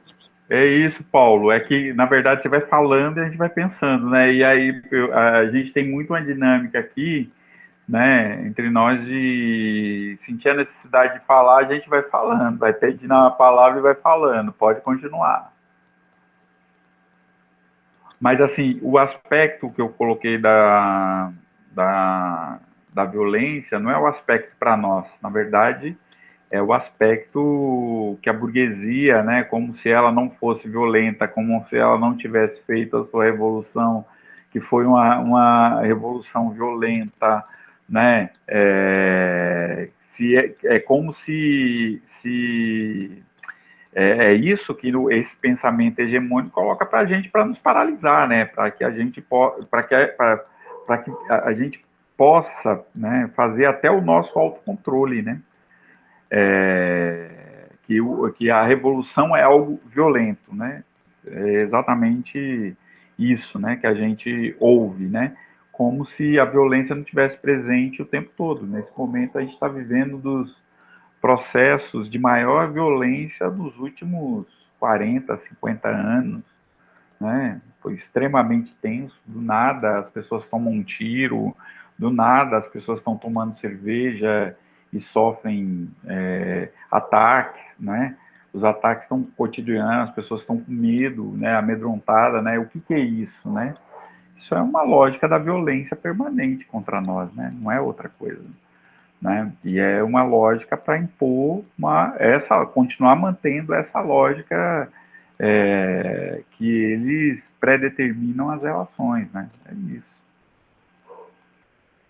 É isso, Paulo. É que, na verdade, você vai falando e a gente vai pensando, né? E aí a gente tem muito uma dinâmica aqui, né, entre nós de sentir a necessidade de falar, a gente vai falando, vai pedindo a palavra e vai falando. Pode continuar. Mas, assim, o aspecto que eu coloquei da, da, da violência não é o aspecto para nós, na verdade, é o aspecto que a burguesia, né, como se ela não fosse violenta, como se ela não tivesse feito a sua revolução, que foi uma, uma revolução violenta, né, é, se é, é como se, se é, é isso que no, esse pensamento hegemônico coloca para a gente para nos paralisar, né, para que a gente para que para que a, a gente possa, né, fazer até o nosso autocontrole, né, é, que, o, que a revolução é algo violento, né? É exatamente isso, né, que a gente ouve, né? Como se a violência não tivesse presente o tempo todo. Nesse momento a gente está vivendo dos processos de maior violência dos últimos 40, 50 anos, né? Foi extremamente tenso. Do nada as pessoas tomam um tiro, do nada as pessoas estão tomando cerveja e sofrem é, ataques, né? Os ataques estão cotidianos, as pessoas estão com medo, né? Amedrontada, né? O que, que é isso, né? Isso é uma lógica da violência permanente contra nós, né? Não é outra coisa, né? E é uma lógica para impor uma essa, continuar mantendo essa lógica é, que eles predeterminam as relações, né? É isso.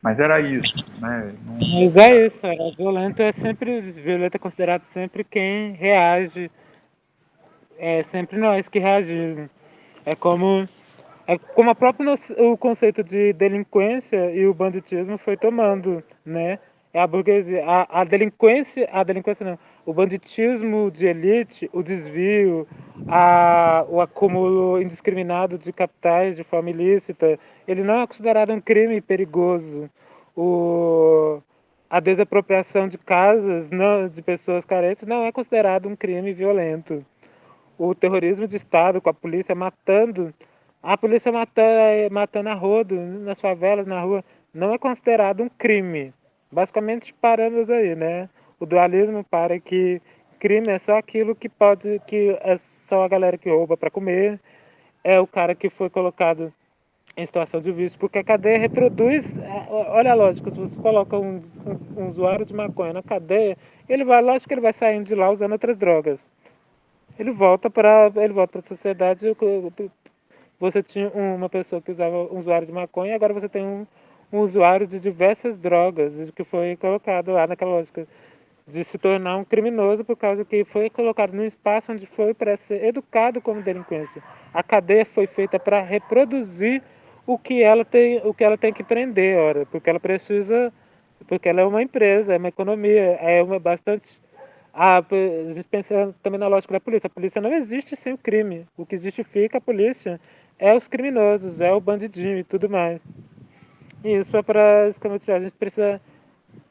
Mas era isso, né? Não... Mas é isso, era violento é sempre violento é considerado sempre quem reage. É sempre nós que reagimos. É como é como a própria o conceito de delinquência e o banditismo foi tomando, né? É a burguesia, a, a delinquência, a delinquência não, o banditismo de elite, o desvio, a, o acúmulo indiscriminado de capitais de forma ilícita, ele não é considerado um crime perigoso. O, a desapropriação de casas não, de pessoas carentes não é considerado um crime violento. O terrorismo de Estado, com a polícia matando, a polícia matando, matando a rodo nas favelas, na rua, não é considerado um crime. Basicamente, paramos aí, né? O dualismo para que crime é só aquilo que pode, que é só a galera que rouba para comer, é o cara que foi colocado em situação de vício, porque a cadeia reproduz. É, olha a lógica, se você coloca um, um, um usuário de maconha na cadeia, ele vai, lógico que ele vai saindo de lá usando outras drogas. Ele volta para ele volta para a sociedade. Você tinha uma pessoa que usava um usuário de maconha, agora você tem um, um usuário de diversas drogas, que foi colocado lá naquela lógica de se tornar um criminoso por causa que foi colocado num espaço onde foi para ser educado como delinquência. A cadeia foi feita para reproduzir o que ela tem, o que ela tem que prender, ora, porque ela precisa, porque ela é uma empresa, é uma economia, é uma bastante a gente pensa também na lógica da polícia. A polícia não existe sem o crime. O que justifica a polícia é os criminosos, é o bandidinho e tudo mais. E isso é para escamotear. A gente precisa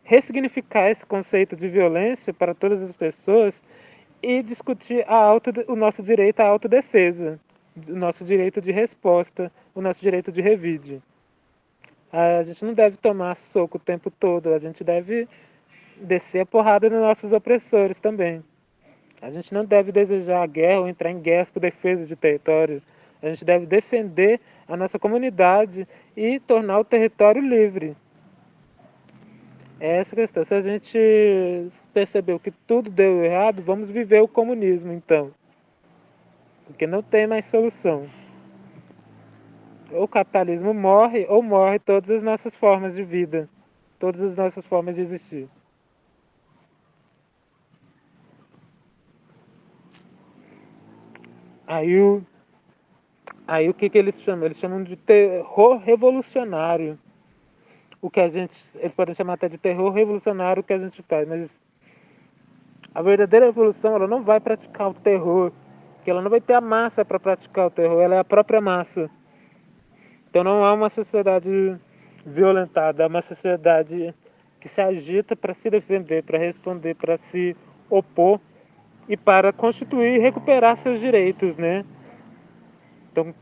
ressignificar esse conceito de violência para todas as pessoas e discutir auto, o nosso direito à autodefesa o nosso direito de resposta, o nosso direito de revide. A gente não deve tomar soco o tempo todo, a gente deve descer a porrada nos nossos opressores também. A gente não deve desejar a guerra ou entrar em guerra por defesa de território. A gente deve defender a nossa comunidade e tornar o território livre. É essa questão. Se a gente percebeu que tudo deu errado, vamos viver o comunismo então porque não tem mais solução. Ou o capitalismo morre, ou morre todas as nossas formas de vida, todas as nossas formas de existir. Aí o, aí o que, que eles chamam? Eles chamam de terror revolucionário. O que a gente, eles podem chamar até de terror revolucionário o que a gente faz, mas a verdadeira revolução ela não vai praticar o terror que ela não vai ter a massa para praticar o terror, ela é a própria massa. Então não há uma sociedade violentada, é uma sociedade que se agita para se defender, para responder, para se opor e para constituir e recuperar seus direitos, né? Então,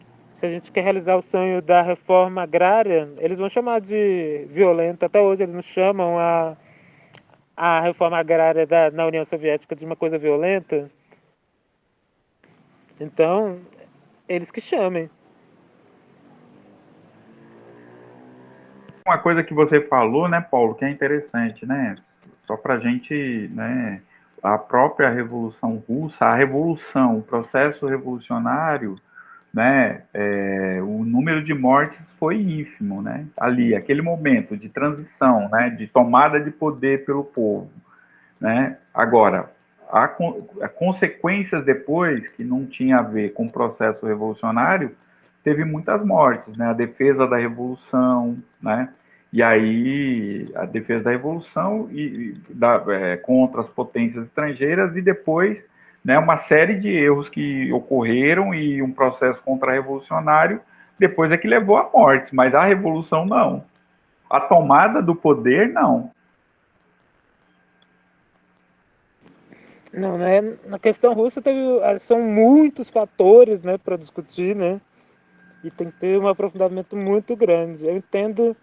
se a gente quer realizar o sonho da reforma agrária, eles vão chamar de violenta. Até hoje eles não chamam a, a reforma agrária da, na União Soviética de uma coisa violenta. Então, eles que chamem. uma coisa que você falou, né, Paulo, que é interessante, né? Só para a gente, né, a própria Revolução Russa, a revolução, o processo revolucionário, né, é, o número de mortes foi ínfimo, né? Ali, aquele momento de transição, né, de tomada de poder pelo povo, né? Agora, há, há consequências depois que não tinha a ver com o processo revolucionário, teve muitas mortes, né? A defesa da revolução, né? E aí a defesa da revolução e, e da, é, contra as potências estrangeiras e depois né, uma série de erros que ocorreram e um processo contra-revolucionário depois é que levou à morte, mas a revolução não. A tomada do poder, não. Não, né? Na questão russa teve, são muitos fatores, né, para discutir, né? E tem que ter um aprofundamento muito grande. Eu entendo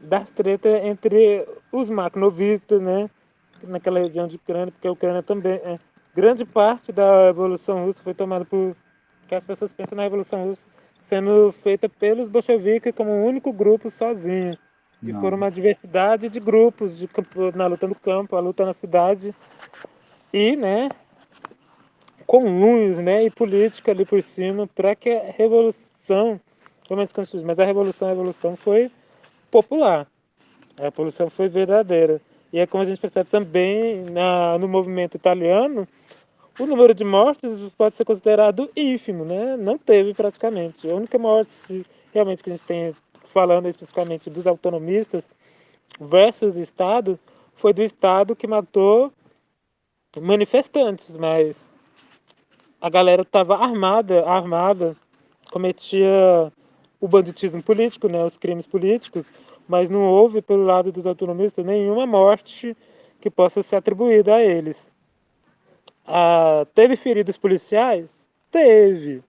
das tretas entre os maknovitas, né, naquela região de Ucrânia, porque a Ucrânia também é, grande parte da Revolução Russa foi tomada por que as pessoas pensam na Revolução Russa sendo feita pelos bolcheviques como um único grupo sozinho. E Não. foram uma diversidade de grupos de na luta no campo, a luta na cidade e, né, comuns, né, e política ali por cima para que a revolução, mas a revolução, a revolução foi popular. A revolução foi verdadeira. E é como a gente percebe também na, no movimento italiano, o número de mortes pode ser considerado ínfimo, né? Não teve praticamente. A única morte realmente que a gente tem, falando especificamente dos autonomistas versus Estado, foi do Estado que matou manifestantes, mas a galera estava armada, armada, cometia o banditismo político, né, os crimes políticos, mas não houve, pelo lado dos autonomistas, nenhuma morte que possa ser atribuída a eles. Ah, teve feridos policiais? Teve.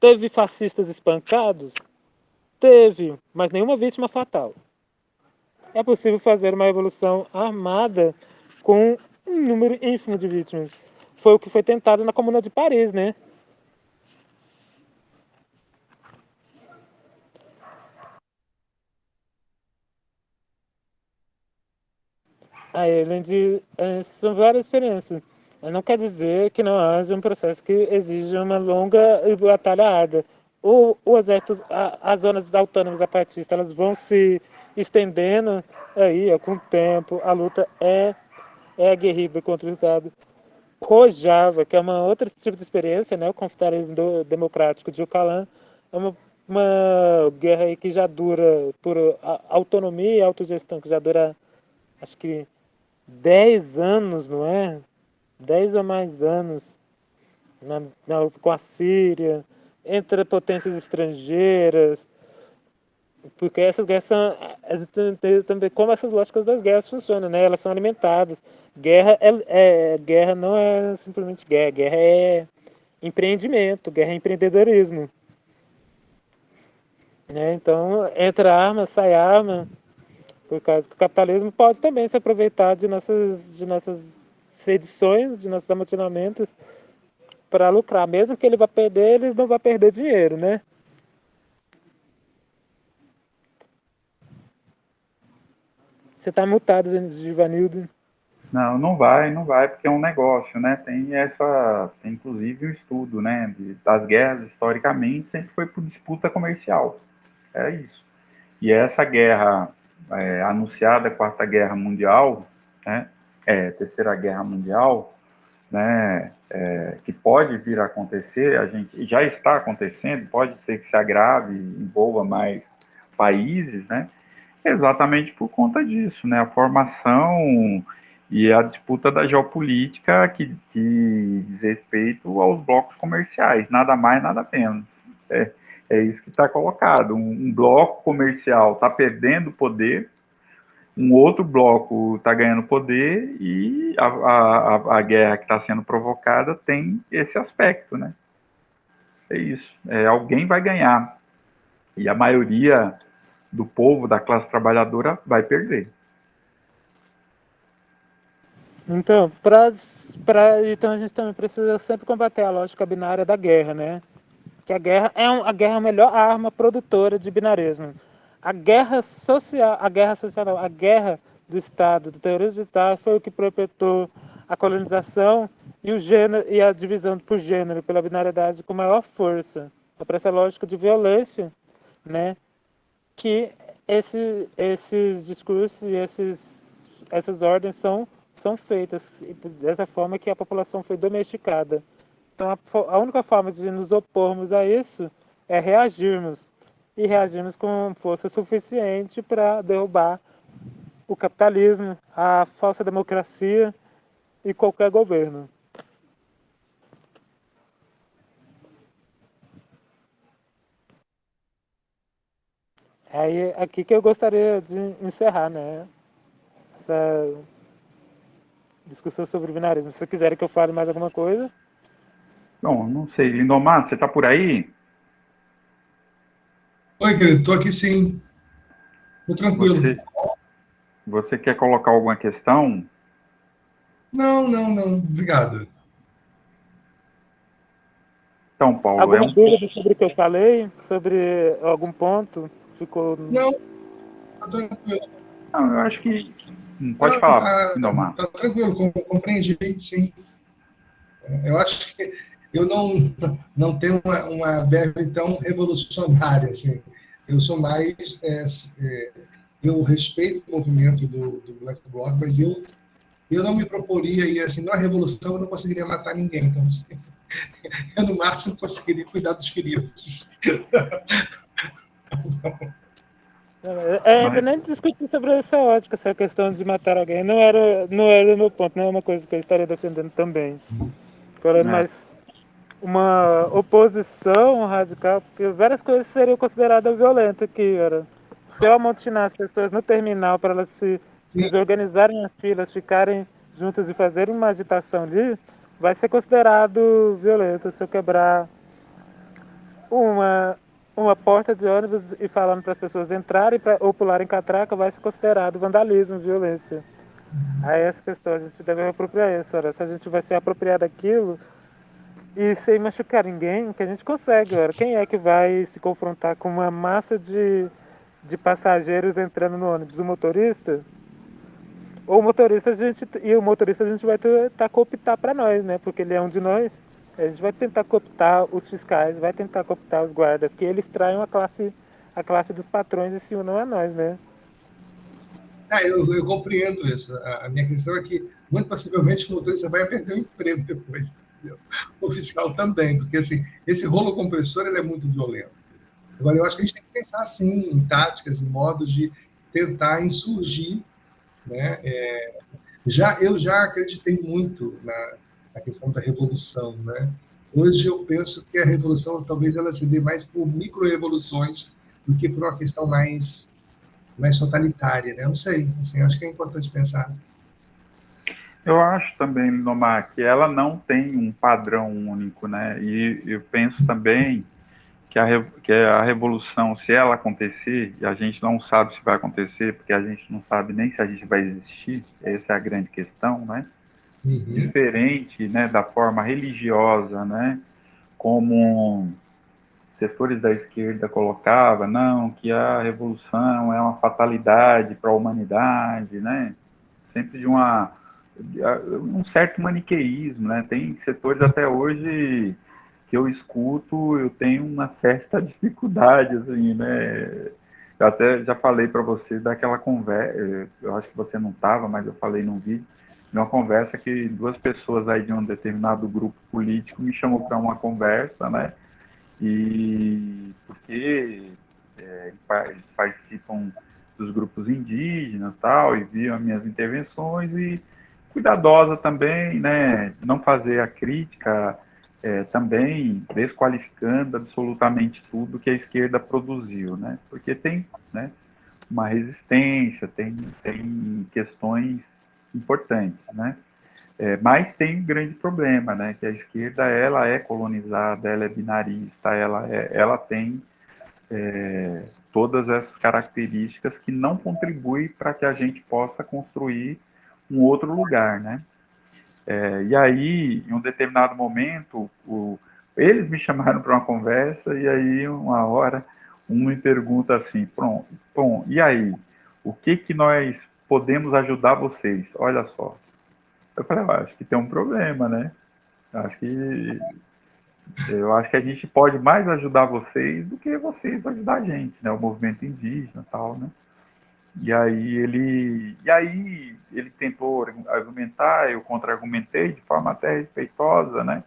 Teve fascistas espancados? Teve, mas nenhuma vítima fatal. É possível fazer uma revolução armada com um número ínfimo de vítimas. Foi o que foi tentado na Comuna de Paris, né? Aí, além de. É, são várias experiências. Não quer dizer que não haja um processo que exija uma longa batalha árdua. O, o exército, a, as zonas autônomas zapatistas, elas vão se estendendo aí com o tempo. A luta é, é aguerrida contra o Estado. Rojava, que é uma outra tipo de experiência, né? o confederalismo democrático de Ucalan, é uma, uma guerra aí que já dura por autonomia e autogestão, que já dura, acho que 10 anos, não é? 10 ou mais anos na, na, com a Síria, entre potências estrangeiras, porque essas guerras são também como essas lógicas das guerras funcionam, né? Elas são alimentadas. Guerra é, é guerra não é simplesmente guerra, guerra é empreendimento, guerra é empreendedorismo. Né? Então entra arma, sai arma, por causa que o capitalismo pode também se aproveitar de nossas, de nossas sedições, de nossos amotinamentos para lucrar. Mesmo que ele vá perder, ele não vai perder dinheiro, né? Você está mutado, Givanildo. Não, não vai, não vai, porque é um negócio, né? Tem essa, tem inclusive o um estudo, né? Das guerras historicamente sempre foi por disputa comercial. É isso. E essa guerra é, anunciada Quarta Guerra Mundial, né, é, Terceira Guerra Mundial, né, é, que pode vir a acontecer, a gente já está acontecendo, pode ser que se agrave, envolva mais países, né, exatamente por conta disso, né, a formação e a disputa da geopolítica que, que diz respeito aos blocos comerciais, nada mais, nada menos. É, é isso que está colocado. Um, um, bloco comercial está perdendo poder, um outro bloco está ganhando poder e a, a, a guerra que está sendo provocada tem esse aspecto, né? É isso. É, alguém vai ganhar e a maioria do povo, da classe trabalhadora, vai perder. Então, pra, pra, então a gente também precisa sempre combater a lógica binária da guerra, né? que a guerra é um, a guerra é a melhor arma produtora de binarismo. A guerra social, a guerra social, não, a guerra do Estado, do terrorismo do Estado, foi o que perpetuou a colonização e, o gênero, e a divisão por gênero, pela binariedade com maior força. É para essa lógica de violência, né, que esse, esses discursos e esses, essas ordens são, são feitas dessa forma que a população foi domesticada. Então, a, a única forma de nos opormos a isso é reagirmos e reagirmos com força suficiente para derrubar o capitalismo, a falsa democracia e qualquer governo. É aqui que eu gostaria de encerrar, né? Essa discussão sobre binarismo. Se quiserem que eu fale mais alguma coisa. Bom, não sei. Lindomar, você está por aí? Oi, querido, estou aqui sim. Estou tranquilo. Você, você quer colocar alguma questão? Não, não, não. Obrigado. Então, Paulo. Alguma é um... dúvida sobre o que eu falei? Sobre algum ponto? Ficou. Não, tá tranquilo. Não, eu acho que. Pode não, falar, tá, Tá, tá tranquilo, compreendi, sim. Eu acho que eu não, não tenho uma, uma verve tão revolucionária, assim. Eu sou mais... É, é, eu respeito o movimento do, do Black Bloc, mas eu, eu não me proporia ir, assim, na revolução eu não conseguiria matar ninguém, então, assim, eu no máximo conseguiria cuidar dos feridos. É, é nem discutir sobre essa ótica, essa questão de matar alguém. Não era, não era o meu ponto, não é uma coisa que eu estaria defendendo também. Falando é. Uma oposição radical, porque várias coisas seriam consideradas violentas aqui, era. Se eu amontinar as pessoas no terminal para elas se desorganizarem as filas, ficarem juntas e fazerem uma agitação ali, vai ser considerado violento se eu quebrar uma, uma porta de ônibus e falando para as pessoas entrarem pra, ou pularem catraca, vai ser considerado vandalismo, violência. Aí essa questão, a gente deve apropriar isso, ora. se a gente vai se apropriar daquilo, e sem machucar ninguém, que a gente consegue. Agora, quem é que vai se confrontar com uma massa de, de passageiros entrando no ônibus? O motorista? Ou o motorista a gente e o motorista a gente vai tentar cooptar para nós, né? Porque ele é um de nós. A gente vai tentar cooptar os fiscais, vai tentar cooptar os guardas, que eles traiam a classe a classe dos patrões e se unam a nós, né? É, eu, eu compreendo isso. A minha questão é que muito possivelmente o motorista vai perder o emprego depois o fiscal também, porque assim, esse rolo compressor ele é muito violento. Agora, eu acho que a gente tem que pensar assim, em táticas, em modos de tentar insurgir. Né? É, já, eu já acreditei muito na, na, questão da revolução. Né? Hoje eu penso que a revolução talvez ela se dê mais por micro-revoluções do que por uma questão mais, mais totalitária. Né? Não sei, assim, acho que é importante pensar. Eu acho também, Linomar, que ela não tem um padrão único, né? E eu penso também que a, que a revolução, se ela acontecer, e a gente não sabe se vai acontecer, porque a gente não sabe nem se a gente vai existir, essa é a grande questão, né? Uhum. Diferente né, da forma religiosa, né? Como setores da esquerda colocavam, não, que a revolução é uma fatalidade para a humanidade, né? Sempre de uma um certo maniqueísmo, né? Tem setores até hoje que eu escuto, eu tenho uma certa dificuldade, assim, né? Eu até já falei para você daquela conversa, eu acho que você não estava, mas eu falei num vídeo, de uma conversa que duas pessoas aí de um determinado grupo político me chamou para uma conversa, né? E porque é, eles participam dos grupos indígenas tal, e viam as minhas intervenções e cuidadosa também, né? Não fazer a crítica é, também desqualificando absolutamente tudo que a esquerda produziu, né? Porque tem, né? Uma resistência, tem, tem questões importantes, né? É, mas tem um grande problema, né? Que a esquerda ela é colonizada, ela é binarista, ela, é, ela tem é, todas essas características que não contribuem para que a gente possa construir um outro lugar, né? É, e aí, em um determinado momento, o, eles me chamaram para uma conversa e aí, uma hora, um me pergunta assim, pronto, bom, e aí? O que que nós podemos ajudar vocês? Olha só. Eu falei, eu acho que tem um problema, né? Acho que eu acho que a gente pode mais ajudar vocês do que vocês ajudar a gente, né? O movimento indígena e tal, né? E aí ele, e aí ele tentou argumentar, eu contra-argumentei de forma até respeitosa, né?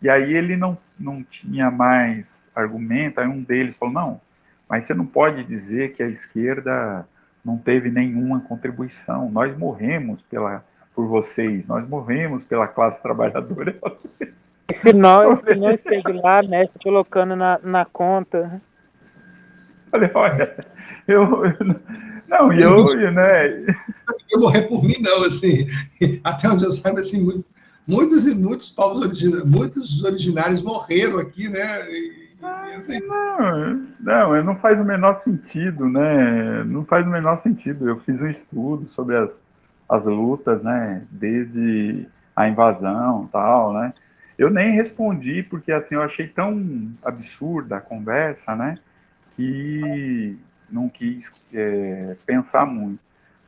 E aí ele não, não tinha mais argumento, aí um deles falou, não, mas você não pode dizer que a esquerda não teve nenhuma contribuição, nós morremos pela, por vocês, nós morremos pela classe trabalhadora. Se nós, se nós lá, né, colocando na, na conta. Falei, olha, eu, eu não, e eu, né? Eu morrer por mim, não, assim, até onde eu saiba, assim, muito, muitos e muitos povos originários, muitos originários morreram aqui, né? E, assim... Não, não, não faz o menor sentido, né? Não faz o menor sentido. Eu fiz um estudo sobre as, as lutas, né? Desde a invasão tal, né? Eu nem respondi, porque assim, eu achei tão absurda a conversa, né? Que não quis é, pensar muito.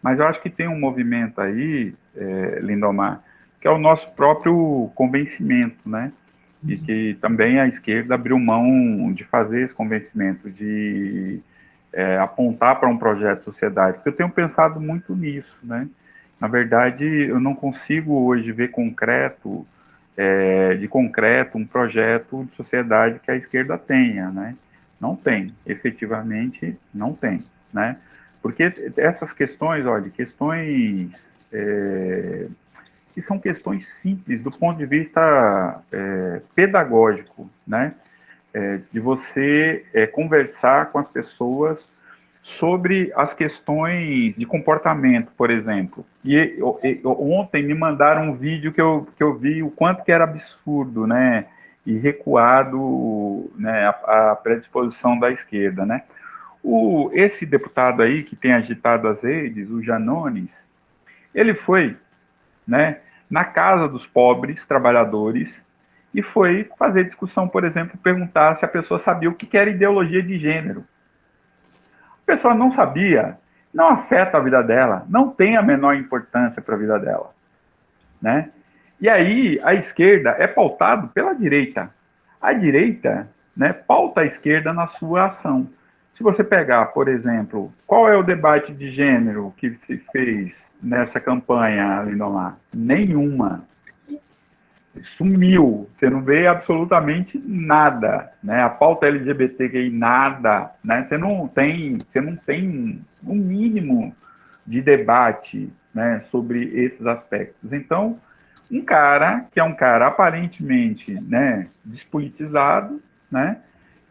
Mas eu acho que tem um movimento aí, é, Lindomar, que é o nosso próprio convencimento, né? E que também a esquerda abriu mão de fazer esse convencimento, de é, apontar para um projeto de sociedade. Eu tenho pensado muito nisso, né? Na verdade, eu não consigo hoje ver concreto, é, de concreto, um projeto de sociedade que a esquerda tenha, né? Não tem, efetivamente não tem, né? Porque essas questões, olha, questões é, que são questões simples do ponto de vista é, pedagógico, né? É, de você é, conversar com as pessoas sobre as questões de comportamento, por exemplo. E, e, ontem me mandaram um vídeo que eu, que eu vi o quanto que era absurdo, né? E recuado né, a, a, predisposição da esquerda. Né? O, esse deputado aí que tem agitado as redes, o Janones, ele foi né, na casa dos pobres trabalhadores e foi fazer discussão, por exemplo, perguntar se a pessoa sabia o que era ideologia de gênero. A pessoa não sabia, não afeta a vida dela, não tem a menor importância para a vida dela. Né? E aí a esquerda é pautado pela direita. A direita né, pauta a esquerda na sua ação. Se você pegar, por exemplo, qual é o debate de gênero que se fez nessa campanha, Lindomar? Nenhuma. Sumiu. Você não vê absolutamente nada. Né? A pauta LGBTQI, nada. Né? Você não tem, você não tem um mínimo de debate né, sobre esses aspectos. Então, um cara que é um cara aparentemente né, despolitizado, né,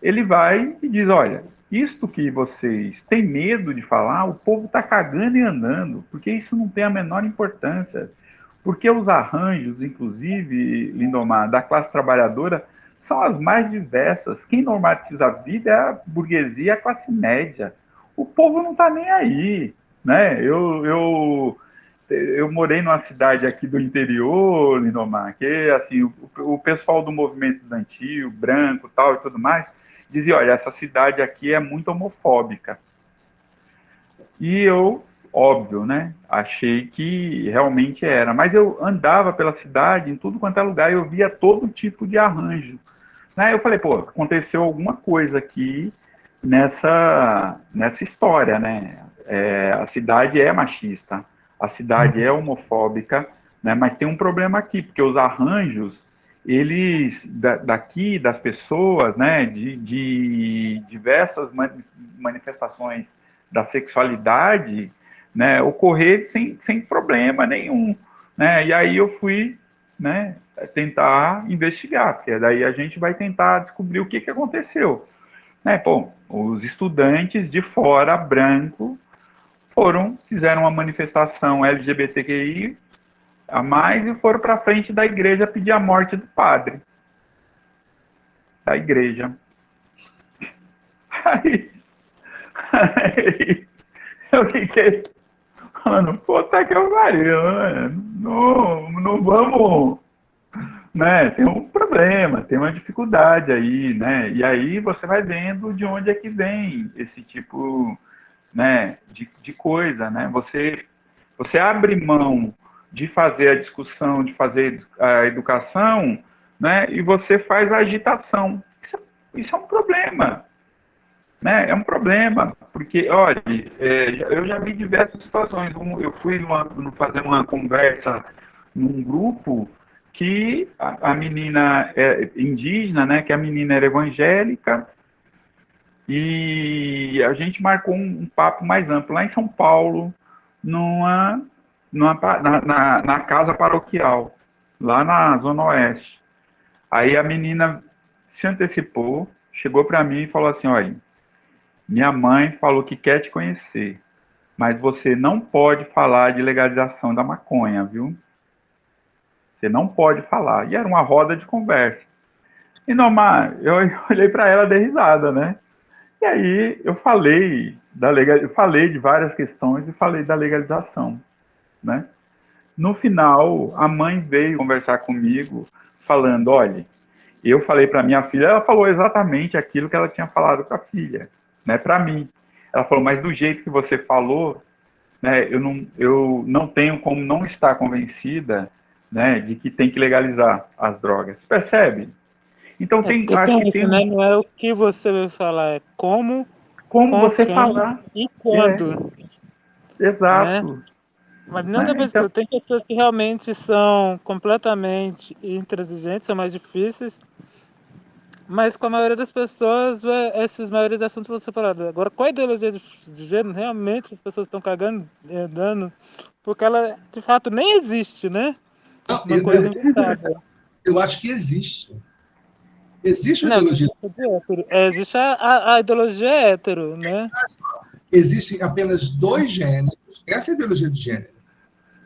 ele vai e diz, olha, isto que vocês têm medo de falar, o povo está cagando e andando, porque isso não tem a menor importância. Porque os arranjos, inclusive, Lindomar, da classe trabalhadora, são as mais diversas. Quem normatiza a vida é a burguesia, a classe média. O povo não está nem aí. Né? Eu, eu eu morei numa cidade aqui do interior, Lindomar, que assim, o, o pessoal do movimento estudantil, branco tal e tudo mais, dizia, olha, essa cidade aqui é muito homofóbica. E eu, óbvio, né, achei que realmente era. Mas eu andava pela cidade, em tudo quanto é lugar, eu via todo tipo de arranjo. Né? Eu falei, pô, aconteceu alguma coisa aqui nessa, nessa história, né? É, a cidade é machista a cidade é homofóbica, né, mas tem um problema aqui, porque os arranjos, eles, da, daqui, das pessoas, né, de, de diversas manifestações da sexualidade, né, ocorrer sem, sem problema nenhum, né, e aí eu fui, né, tentar investigar, porque daí a gente vai tentar descobrir o que, que aconteceu. Né, pô, os estudantes de fora, branco, foram, fizeram uma manifestação LGBTQI a mais e foram para frente da igreja pedir a morte do padre. Da igreja. Aí, aí eu fiquei falando, puta que eu pariu, né? não, não vamos né, tem um problema, tem uma dificuldade aí, né? E aí você vai vendo de onde é que vem esse tipo, né, de, de coisa, né? Você você abre mão de fazer a discussão, de fazer a educação, né? E você faz a agitação. Isso, isso é um problema, né? É um problema, porque, olha, é, eu já vi diversas situações. Eu fui numa, fazer uma conversa num grupo que a, a menina é indígena, né? Que a menina era evangélica e a gente marcou um, um papo mais amplo lá em São Paulo, numa, numa na, na, na casa paroquial, lá na Zona Oeste. Aí a menina se antecipou, chegou para mim e falou assim: olha, minha mãe falou que quer te conhecer, mas você não pode falar de legalização da maconha, viu? Você não pode falar. E era uma roda de conversa. E Nomar, eu olhei para ela de risada, né? E aí eu falei da legal, eu falei de várias questões e falei da legalização, né? No final, a mãe veio conversar comigo, falando, olha, eu falei para minha filha, ela falou exatamente aquilo que ela tinha falado com a filha, né? Para mim, ela falou, mas do jeito que você falou, né? Eu não, eu não tenho como não estar convencida né, de que tem que legalizar as drogas. Percebe? Então é tem, acho que tem né? não é o que você vai falar, é como como você falar e quando. É. Exato. Né? Mas não é, então... tem pessoas que realmente são completamente intransigentes, são mais difíceis. Mas com a maioria das pessoas, esses maiores assuntos vão ser falados. Agora, qual a ideologia de, de gênero? Realmente as pessoas estão cagando, dando, porque ela de fato nem existe, né? Não, uma eu, coisa eu, eu acho que existe. Existe a ideologia. É, existe a, a, a, ideologia hétero, né? Existem apenas dois gêneros. Essa é a ideologia de gênero.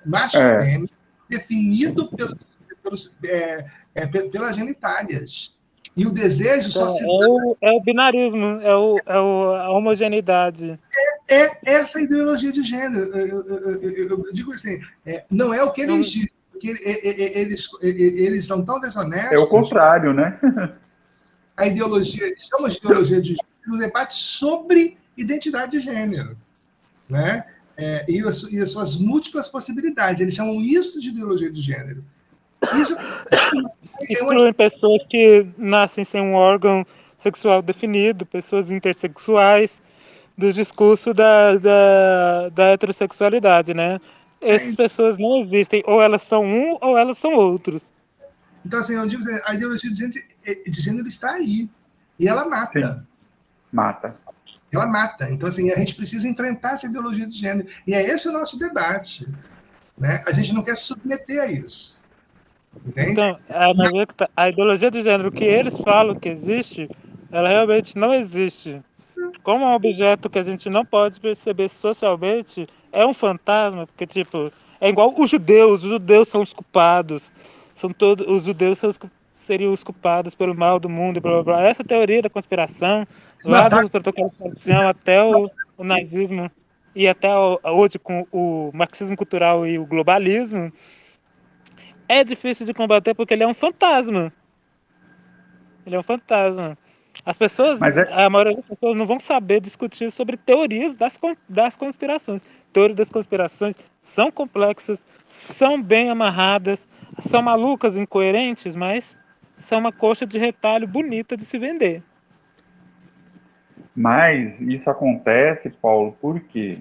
Macho é. fêmea, definido pelos, pelos, é, é, pelas genitálias. E o desejo só é, se. É o, é o binarismo, é, o, é o, a homogeneidade. É, é essa ideologia de gênero. Eu, eu, eu, eu digo assim, é, não é o que eles dizem porque eles, eles são tão desonestos. É o contrário, né? A ideologia, chama de ideologia de gênero, o debate sobre identidade de gênero, né? É, e, as, e as suas múltiplas possibilidades. Eles chamam isso de ideologia de gênero. Isso é uma... pessoas que nascem sem um órgão sexual definido, pessoas intersexuais, do discurso da, da, da heterossexualidade, né? essas pessoas não existem. Ou elas são um, ou elas são outros. Então, assim, eu digo assim, a ideologia de gênero, de gênero está aí. E ela mata. Sim. Mata. Ela mata. Então, assim, a gente precisa enfrentar essa ideologia de gênero. E é esse o nosso debate. Né? A gente não quer submeter a isso. Entende? Então, a, é tá, ideologia de gênero que eles falam que existe, ela realmente não existe. Como é um objeto que a gente não pode perceber socialmente, é um fantasma, porque, tipo, é igual os judeus, os judeus são os culpados, são todos, os judeus são os, seriam os culpados pelo mal do mundo, blá, blá, blá. Essa teoria da conspiração, lá tá... dos protocolos de até o, o, nazismo e até o, hoje com o marxismo cultural e o globalismo, é difícil de combater porque ele é um fantasma. Ele é um fantasma. As pessoas, é... a maioria das pessoas não vão saber discutir sobre teorias das, das conspirações teorias das conspirações são complexas, são bem amarradas, são malucas, incoerentes, mas são uma coxa de retalho bonita de se vender. Mas isso acontece, Paulo, por quê?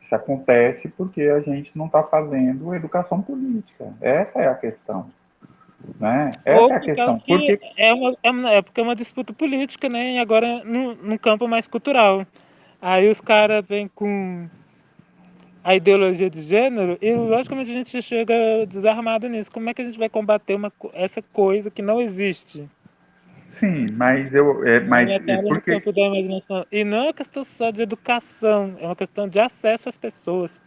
Isso acontece porque a gente não está fazendo educação política. Essa é a questão. Né? Essa Ou é a questão. Porque... É, uma, é, uma, é porque é uma disputa política, né? E agora no, no campo mais cultural. Aí os caras vêm com a ideologia de gênero e logicamente a gente chega desarmado nisso. Como é que a gente vai combater uma, essa coisa que não existe? Sim, mas eu. É, mas, é porque... E não é uma questão só de educação, é uma questão de acesso às pessoas.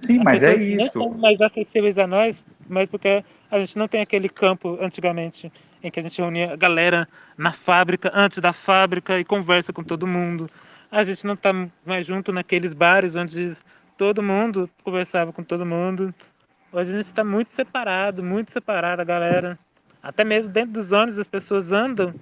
Sim, As mas é isso. Não são mais acessíveis a nós, mas porque a gente não tem aquele campo antigamente em que a gente reunia a galera na fábrica, antes da fábrica e conversa com todo mundo. A gente não está mais junto naqueles bares onde todo mundo conversava com todo mundo. Hoje a gente está muito separado, muito separado, a galera. Até mesmo dentro dos ônibus as pessoas andam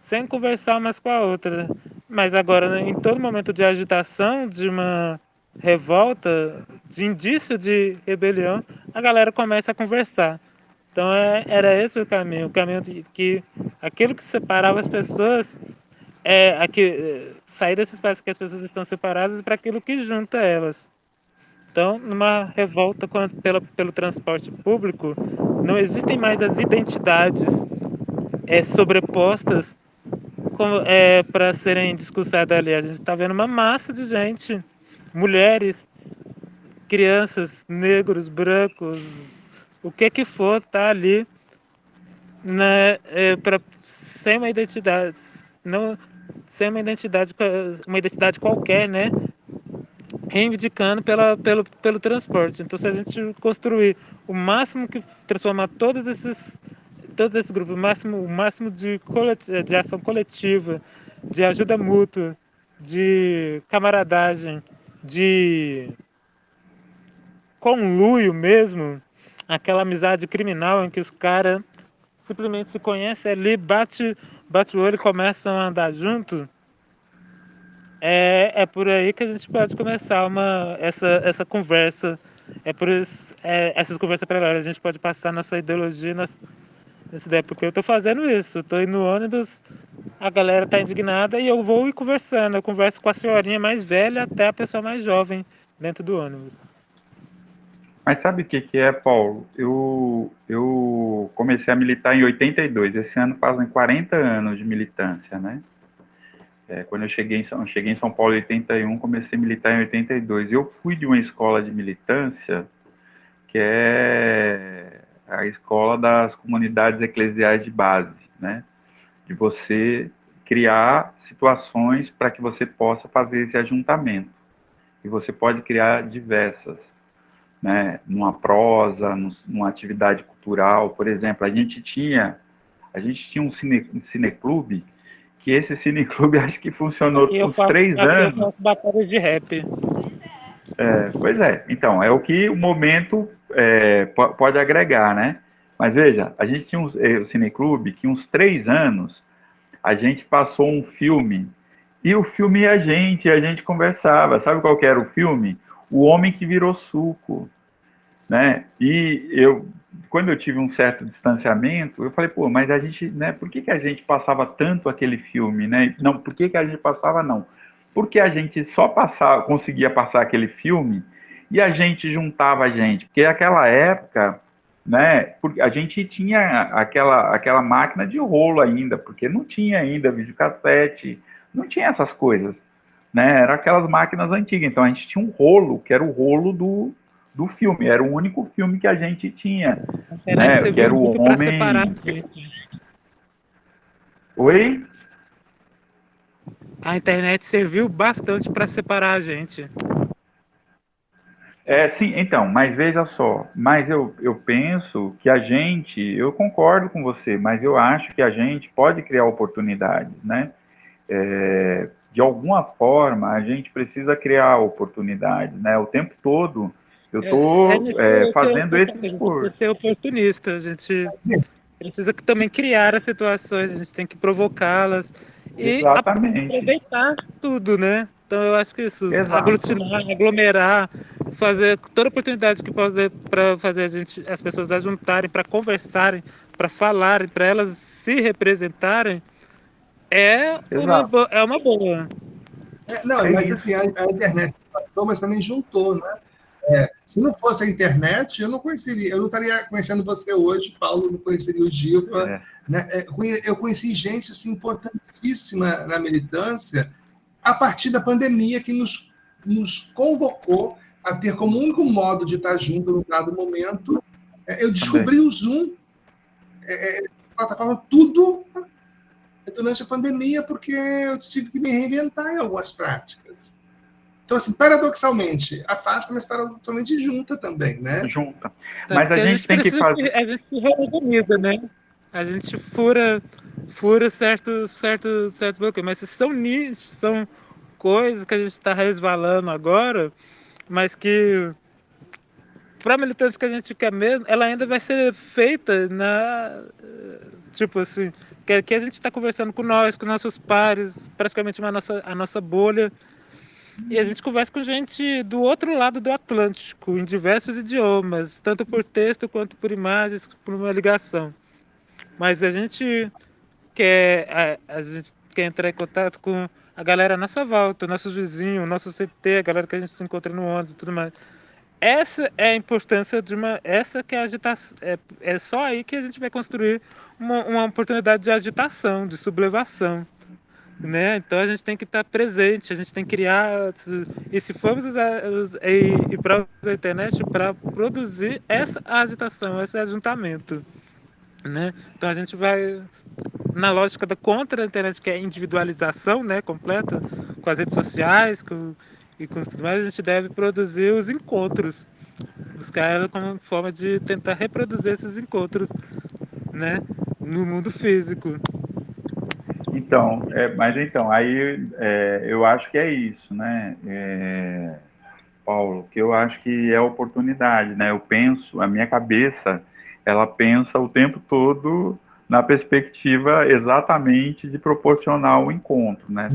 sem conversar umas com a outra. Mas agora, em todo momento de agitação, de uma revolta, de indício de rebelião, a galera começa a conversar. Então é, era esse o caminho, o caminho de que aquilo que separava as pessoas é aqui, sair desse espaço que as pessoas estão separadas para aquilo que junta elas. Então, numa revolta pela, pelo transporte público, não existem mais as identidades é, sobrepostas é, para serem discursadas ali. A gente está vendo uma massa de gente, mulheres, crianças, negros, brancos, o que que for, tá ali né, é, para sem uma identidade, não sem uma identidade, uma identidade qualquer, né? Reivindicando pela, pelo, pelo transporte. Então, se a gente construir o máximo que transformar todos esses todos esses grupos, o máximo, o máximo de, de ação coletiva, de ajuda mútua, de camaradagem, de conluio mesmo, aquela amizade criminal em que os caras simplesmente se conhecem ali, bate, bate o olho e começam a andar junto. É, é por aí que a gente pode começar uma, essa, essa conversa. É por isso, é, essas conversas paralelas. A gente pode passar nossa ideologia, nossa, isso daí, porque eu tô fazendo isso. Tô indo no ônibus, a galera tá indignada e eu vou ir conversando. Eu converso com a senhorinha mais velha até a pessoa mais jovem dentro do ônibus. Mas sabe o que, que é, Paulo? Eu, eu comecei a militar em 82. Esse ano fazem 40 anos de militância, né? É, quando eu cheguei em, São, cheguei em São Paulo em 81, comecei a militar em 82. Eu fui de uma escola de militância que é a escola das comunidades eclesiais de base, né? De você criar situações para que você possa fazer esse ajuntamento. E você pode criar diversas, né? Numa prosa, numa atividade cultural, por exemplo, a gente tinha a gente tinha um, cine, um cineclube que esse cineclube acho que funcionou por uns três anos. Batalha de rap. É, pois é, então, é o que o momento é, pode agregar, né? Mas veja, a gente tinha um, eh, o Cineclube que uns três anos a gente passou um filme e o filme e a gente, a gente conversava. Sabe qual era o filme? O Homem que Virou Suco, né? E eu, quando eu tive um certo distanciamento, eu falei, pô, mas a gente, né? Por que, que a gente passava tanto aquele filme, né? Não, por que, que a gente passava não? Porque a gente só passava, conseguia passar aquele filme e a gente juntava a gente, porque naquela época, né, a gente tinha aquela, aquela máquina de rolo ainda, porque não tinha ainda videocassete, não tinha essas coisas, né, eram aquelas máquinas antigas, então a gente tinha um rolo, que era o rolo do, do filme, era o único filme que a gente tinha, né, que era o homem... Oi? A internet serviu bastante para separar a gente. É, sim, então, mas veja só, mas eu, eu penso que a gente, eu concordo com você, mas eu acho que a gente pode criar oportunidades, né? É, de alguma forma, a gente precisa criar oportunidades, né? O tempo todo eu estou é, é, fazendo esse esforço. Ser oportunista, a gente precisa também criar as situações, a gente tem que provocá-las e aproveitar tudo, né? Então eu acho que isso, Exato. aglutinar, aglomerar, fazer toda oportunidade que possa para fazer a gente, as pessoas juntarem, para conversarem, para falarem, para elas se representarem, é uma, é uma boa. É, não, é mas isso. assim, a, a, internet passou, mas também juntou, né? É, se não fosse a internet, eu não conheceria, eu não estaria conhecendo você hoje, Paulo, não conheceria o Giva. É. Né? É, eu conheci gente assim, importantíssima na militância, a partir da pandemia que nos, nos convocou a ter como único modo de estar junto num dado momento. É, eu descobri Também. o Zoom, é, é, plataforma, tudo durante a pandemia, porque eu tive que me reinventar em algumas práticas. Então, assim, paradoxalmente, afasta, mas paradoxalmente junta também, né? Junta. Mas a gente, a gente tem que fazer. A gente se reorganiza, né? A gente fura fura certo, certo, certos bloqueios. Mas são nichos, são coisas que a gente está resvalando agora, mas que para a militância que a gente quer mesmo, ela ainda vai ser feita na. Tipo assim, que, que a gente está conversando com nós, com nossos pares, praticamente uma nossa, a nossa bolha. E a gente conversa com gente do outro lado do Atlântico, em diversos idiomas, tanto por texto quanto por imagens, por uma ligação. Mas a gente quer, a, a gente quer entrar em contato com a galera à nossa volta, nossos vizinhos, nosso CT, a galera que a gente se encontra no ônibus e tudo mais. Essa é a importância de uma. Essa que é a agitação. É, é só aí que a gente vai construir uma, uma oportunidade de agitação, de sublevação. Né? Então a gente tem que estar presente, a gente tem que criar. E se formos usar e, e para a internet para produzir essa agitação, esse ajuntamento. Né? Então a gente vai na lógica da contra a internet, que é individualização né, completa, com as redes sociais, com e com tudo mais, a gente deve produzir os encontros. Buscar ela como forma de tentar reproduzir esses encontros, né? No mundo físico. Então, é, mas então, aí é, eu acho que é isso, né? É, Paulo, que eu acho que é oportunidade, né? Eu penso, a minha cabeça, ela pensa o tempo todo na perspectiva exatamente de proporcionar o encontro, né?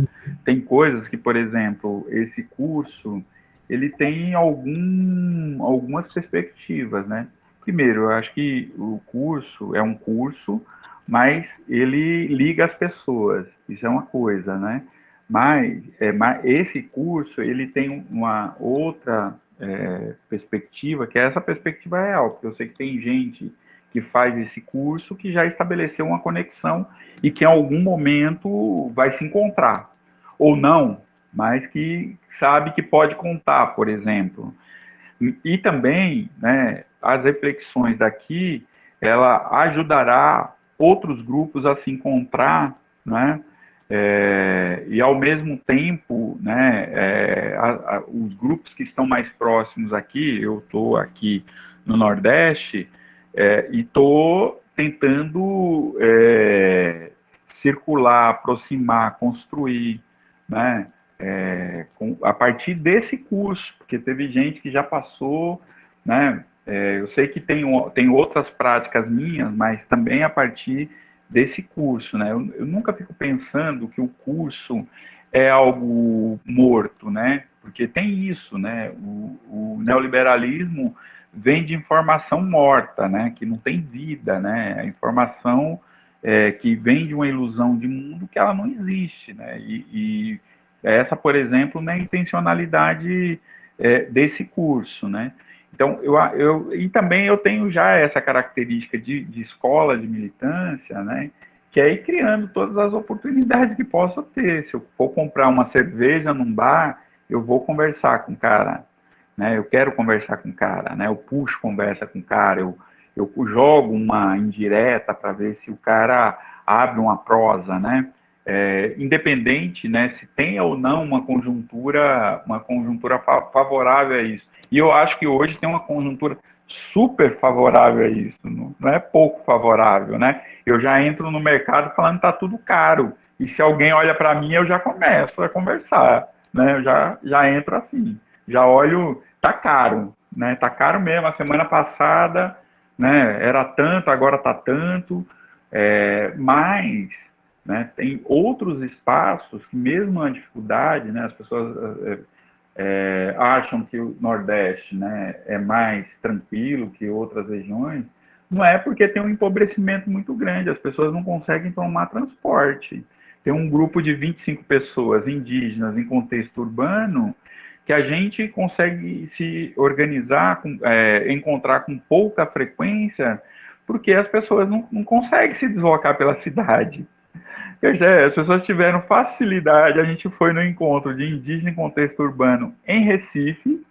Tem coisas que, por exemplo, esse curso, ele tem algum, algumas perspectivas, né? Primeiro, eu acho que o curso é um curso, mas ele liga as pessoas, isso é uma coisa, né? Mas, é, mas esse curso, ele tem uma outra é, perspectiva, que é essa perspectiva real, porque eu sei que tem gente que faz esse curso que já estabeleceu uma conexão e que em algum momento vai se encontrar. Ou não, mas que sabe que pode contar, por exemplo. E também, né, as reflexões daqui, ela ajudará outros grupos a se encontrar, né, é, e ao mesmo tempo, né, é, a, a, os grupos que estão mais próximos aqui, eu estou aqui no Nordeste, é, e estou tentando é, circular, aproximar, construir, né? É, com, a partir desse curso, porque teve gente que já passou, né? É, eu sei que tem, tem outras práticas minhas, mas também a partir desse curso, né? Eu, eu nunca fico pensando que o curso é algo morto, né? Porque tem isso, né? O, o neoliberalismo vem de informação morta, né, que não tem vida, né, a informação é, que vem de uma ilusão de mundo que ela não existe, né, e, e essa, por exemplo, é a intencionalidade desse curso, né. Então, eu, eu, e também eu tenho já essa característica de, de escola de militância, né, que é ir criando todas as oportunidades que possa ter. Se eu for comprar uma cerveja num bar, eu vou conversar com o cara né? Eu quero conversar com o cara, né? Eu puxo conversa com o cara, eu, eu jogo uma indireta para ver se o cara abre uma prosa, né? É, independente, né, se tem ou não uma conjuntura, uma conjuntura favorável a isso. E eu acho que hoje tem uma conjuntura super favorável a isso, não, não é pouco favorável, né? Eu já entro no mercado falando que tá tudo caro. E se alguém olha para mim, eu já começo a conversar, né? Eu já já entro assim já olho, tá caro, né? Tá caro mesmo. A semana passada, né? Era tanto, agora tá tanto. É, mas, né? Tem outros espaços que mesmo na dificuldade, né? As pessoas é, é, acham que o Nordeste, né? É mais tranquilo que outras regiões. Não é porque tem um empobrecimento muito grande. As pessoas não conseguem tomar transporte. Tem um grupo de 25 pessoas indígenas em contexto urbano que a gente consegue se organizar, com, é, encontrar com pouca frequência, porque as pessoas não, não conseguem se deslocar pela cidade. As pessoas tiveram facilidade, a gente foi no encontro de indígena em contexto urbano em Recife,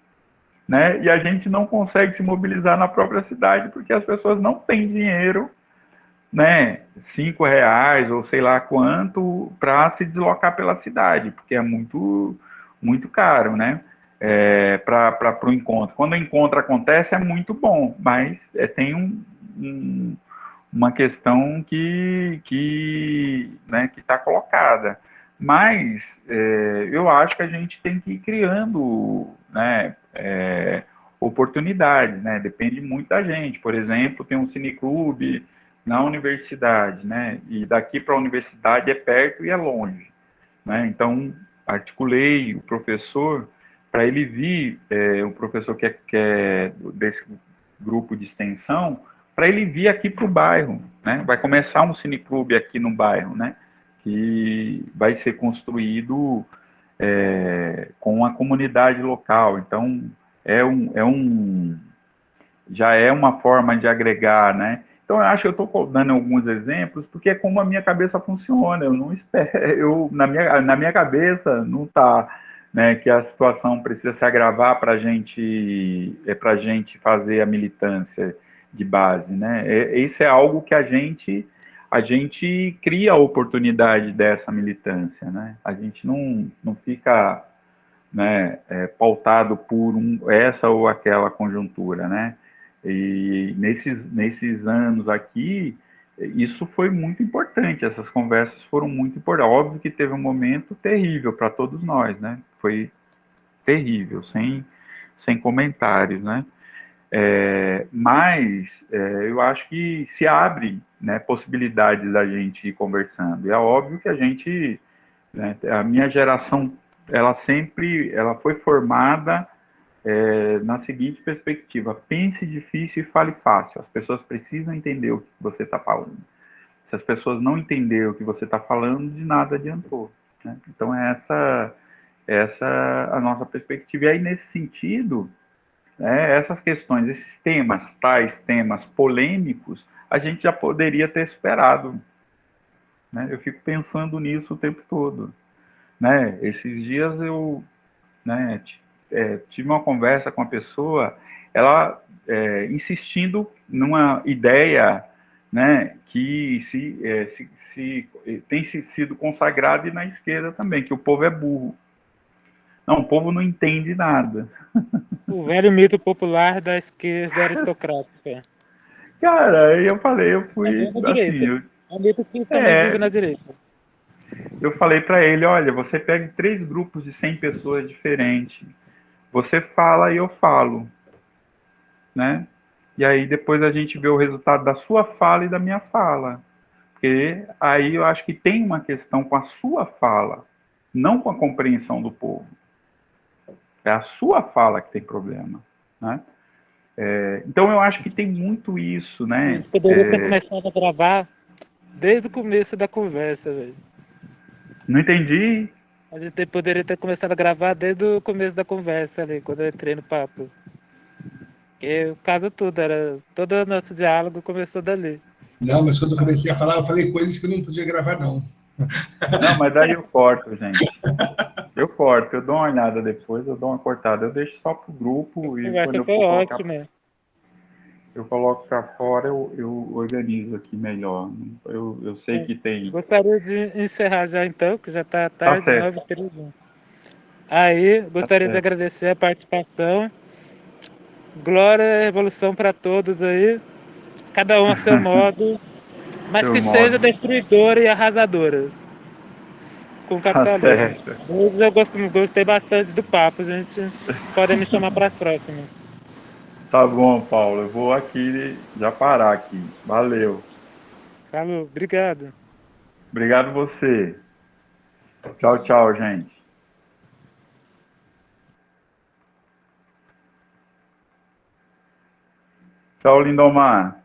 né? E a gente não consegue se mobilizar na própria cidade porque as pessoas não têm dinheiro, né? Cinco reais ou sei lá quanto para se deslocar pela cidade, porque é muito muito caro, né? É, para o encontro. Quando o encontro acontece é muito bom, mas é, tem um, um, uma questão que que né, que está colocada. Mas é, eu acho que a gente tem que ir criando né, é, oportunidades, né? Depende muito da gente. Por exemplo, tem um cineclube na universidade, né? E daqui para a universidade é perto e é longe, né? Então, articulei o professor para ele vir, é, o professor que é, que é desse grupo de extensão, para ele vir aqui para o bairro, né? Vai começar um cineclube aqui no bairro, né? Que vai ser construído é, com a comunidade local. Então, é um, é um, já é uma forma de agregar, né? Então, eu acho que eu estou dando alguns exemplos, porque é como a minha cabeça funciona. Eu não espero, eu, na, minha, na minha cabeça não está né, que a situação precisa se agravar para gente, é a gente fazer a militância de base, né? É, isso é algo que a gente a gente cria a oportunidade dessa militância, né? A gente não, não fica né, é, pautado por um, essa ou aquela conjuntura, né? E nesses, nesses anos aqui, isso foi muito importante, essas conversas foram muito importantes. Óbvio que teve um momento terrível para todos nós, né? Foi terrível, sem, sem comentários, né? É, mas é, eu acho que se abre né, possibilidades da gente ir conversando. E é óbvio que a gente, né, a minha geração, ela sempre, ela foi formada é, na seguinte perspectiva: pense difícil e fale fácil. As pessoas precisam entender o que você está falando. Se as pessoas não entenderem o que você está falando, de nada adiantou. Né? Então essa, essa a nossa perspectiva. E aí nesse sentido né, essas questões, esses temas, tais temas polêmicos, a gente já poderia ter esperado. Né? Eu fico pensando nisso o tempo todo. Né? Esses dias eu né, é, tive uma conversa com a pessoa, ela é, insistindo numa ideia né, que se, é, se, se, tem sido consagrada e na esquerda também, que o povo é burro. Não, o povo não entende nada. O velho mito popular da esquerda aristocrática. Cara, eu falei, eu fui assim, eu, é um mito que também é, vive na direita. Eu falei para ele, olha, você pega três grupos de 100 pessoas diferentes. Você fala e eu falo, né? E aí depois a gente vê o resultado da sua fala e da minha fala. Porque aí eu acho que tem uma questão com a sua fala, não com a compreensão do povo. É a sua fala que tem problema, né? É, então eu acho que tem muito isso, né? Você poderia é... ter começado a gravar desde o começo da conversa, velho. Não entendi. A gente poderia ter começado a gravar desde o começo da conversa ali, quando eu entrei no papo. Porque o caso tudo era. Todo o nosso diálogo começou dali. Não, mas quando eu comecei a falar, eu falei coisas que eu não podia gravar, não. Não, mas daí eu corto, gente. Eu corto, eu dou uma olhada depois, eu dou uma cortada. Eu deixo só pro grupo e quando eu for colocar, ótimo. eu coloco para fora, eu, eu organizo aqui melhor. Eu, eu sei é. que tem. Gostaria de encerrar já então, que já está tarde, tá 9 Aí, gostaria tá de agradecer a participação. Glória e revolução para todos aí. Cada um a seu modo mas que modo. seja destruidora e arrasadora com o capitalismo. Tá eu gosto, gostei bastante do papo, gente. Podem me chamar para as próximas. Tá bom, Paulo. Eu vou aqui já parar aqui. Valeu. Falou, obrigado. Obrigado você. Tchau, tchau, gente. Tchau, Lindomar.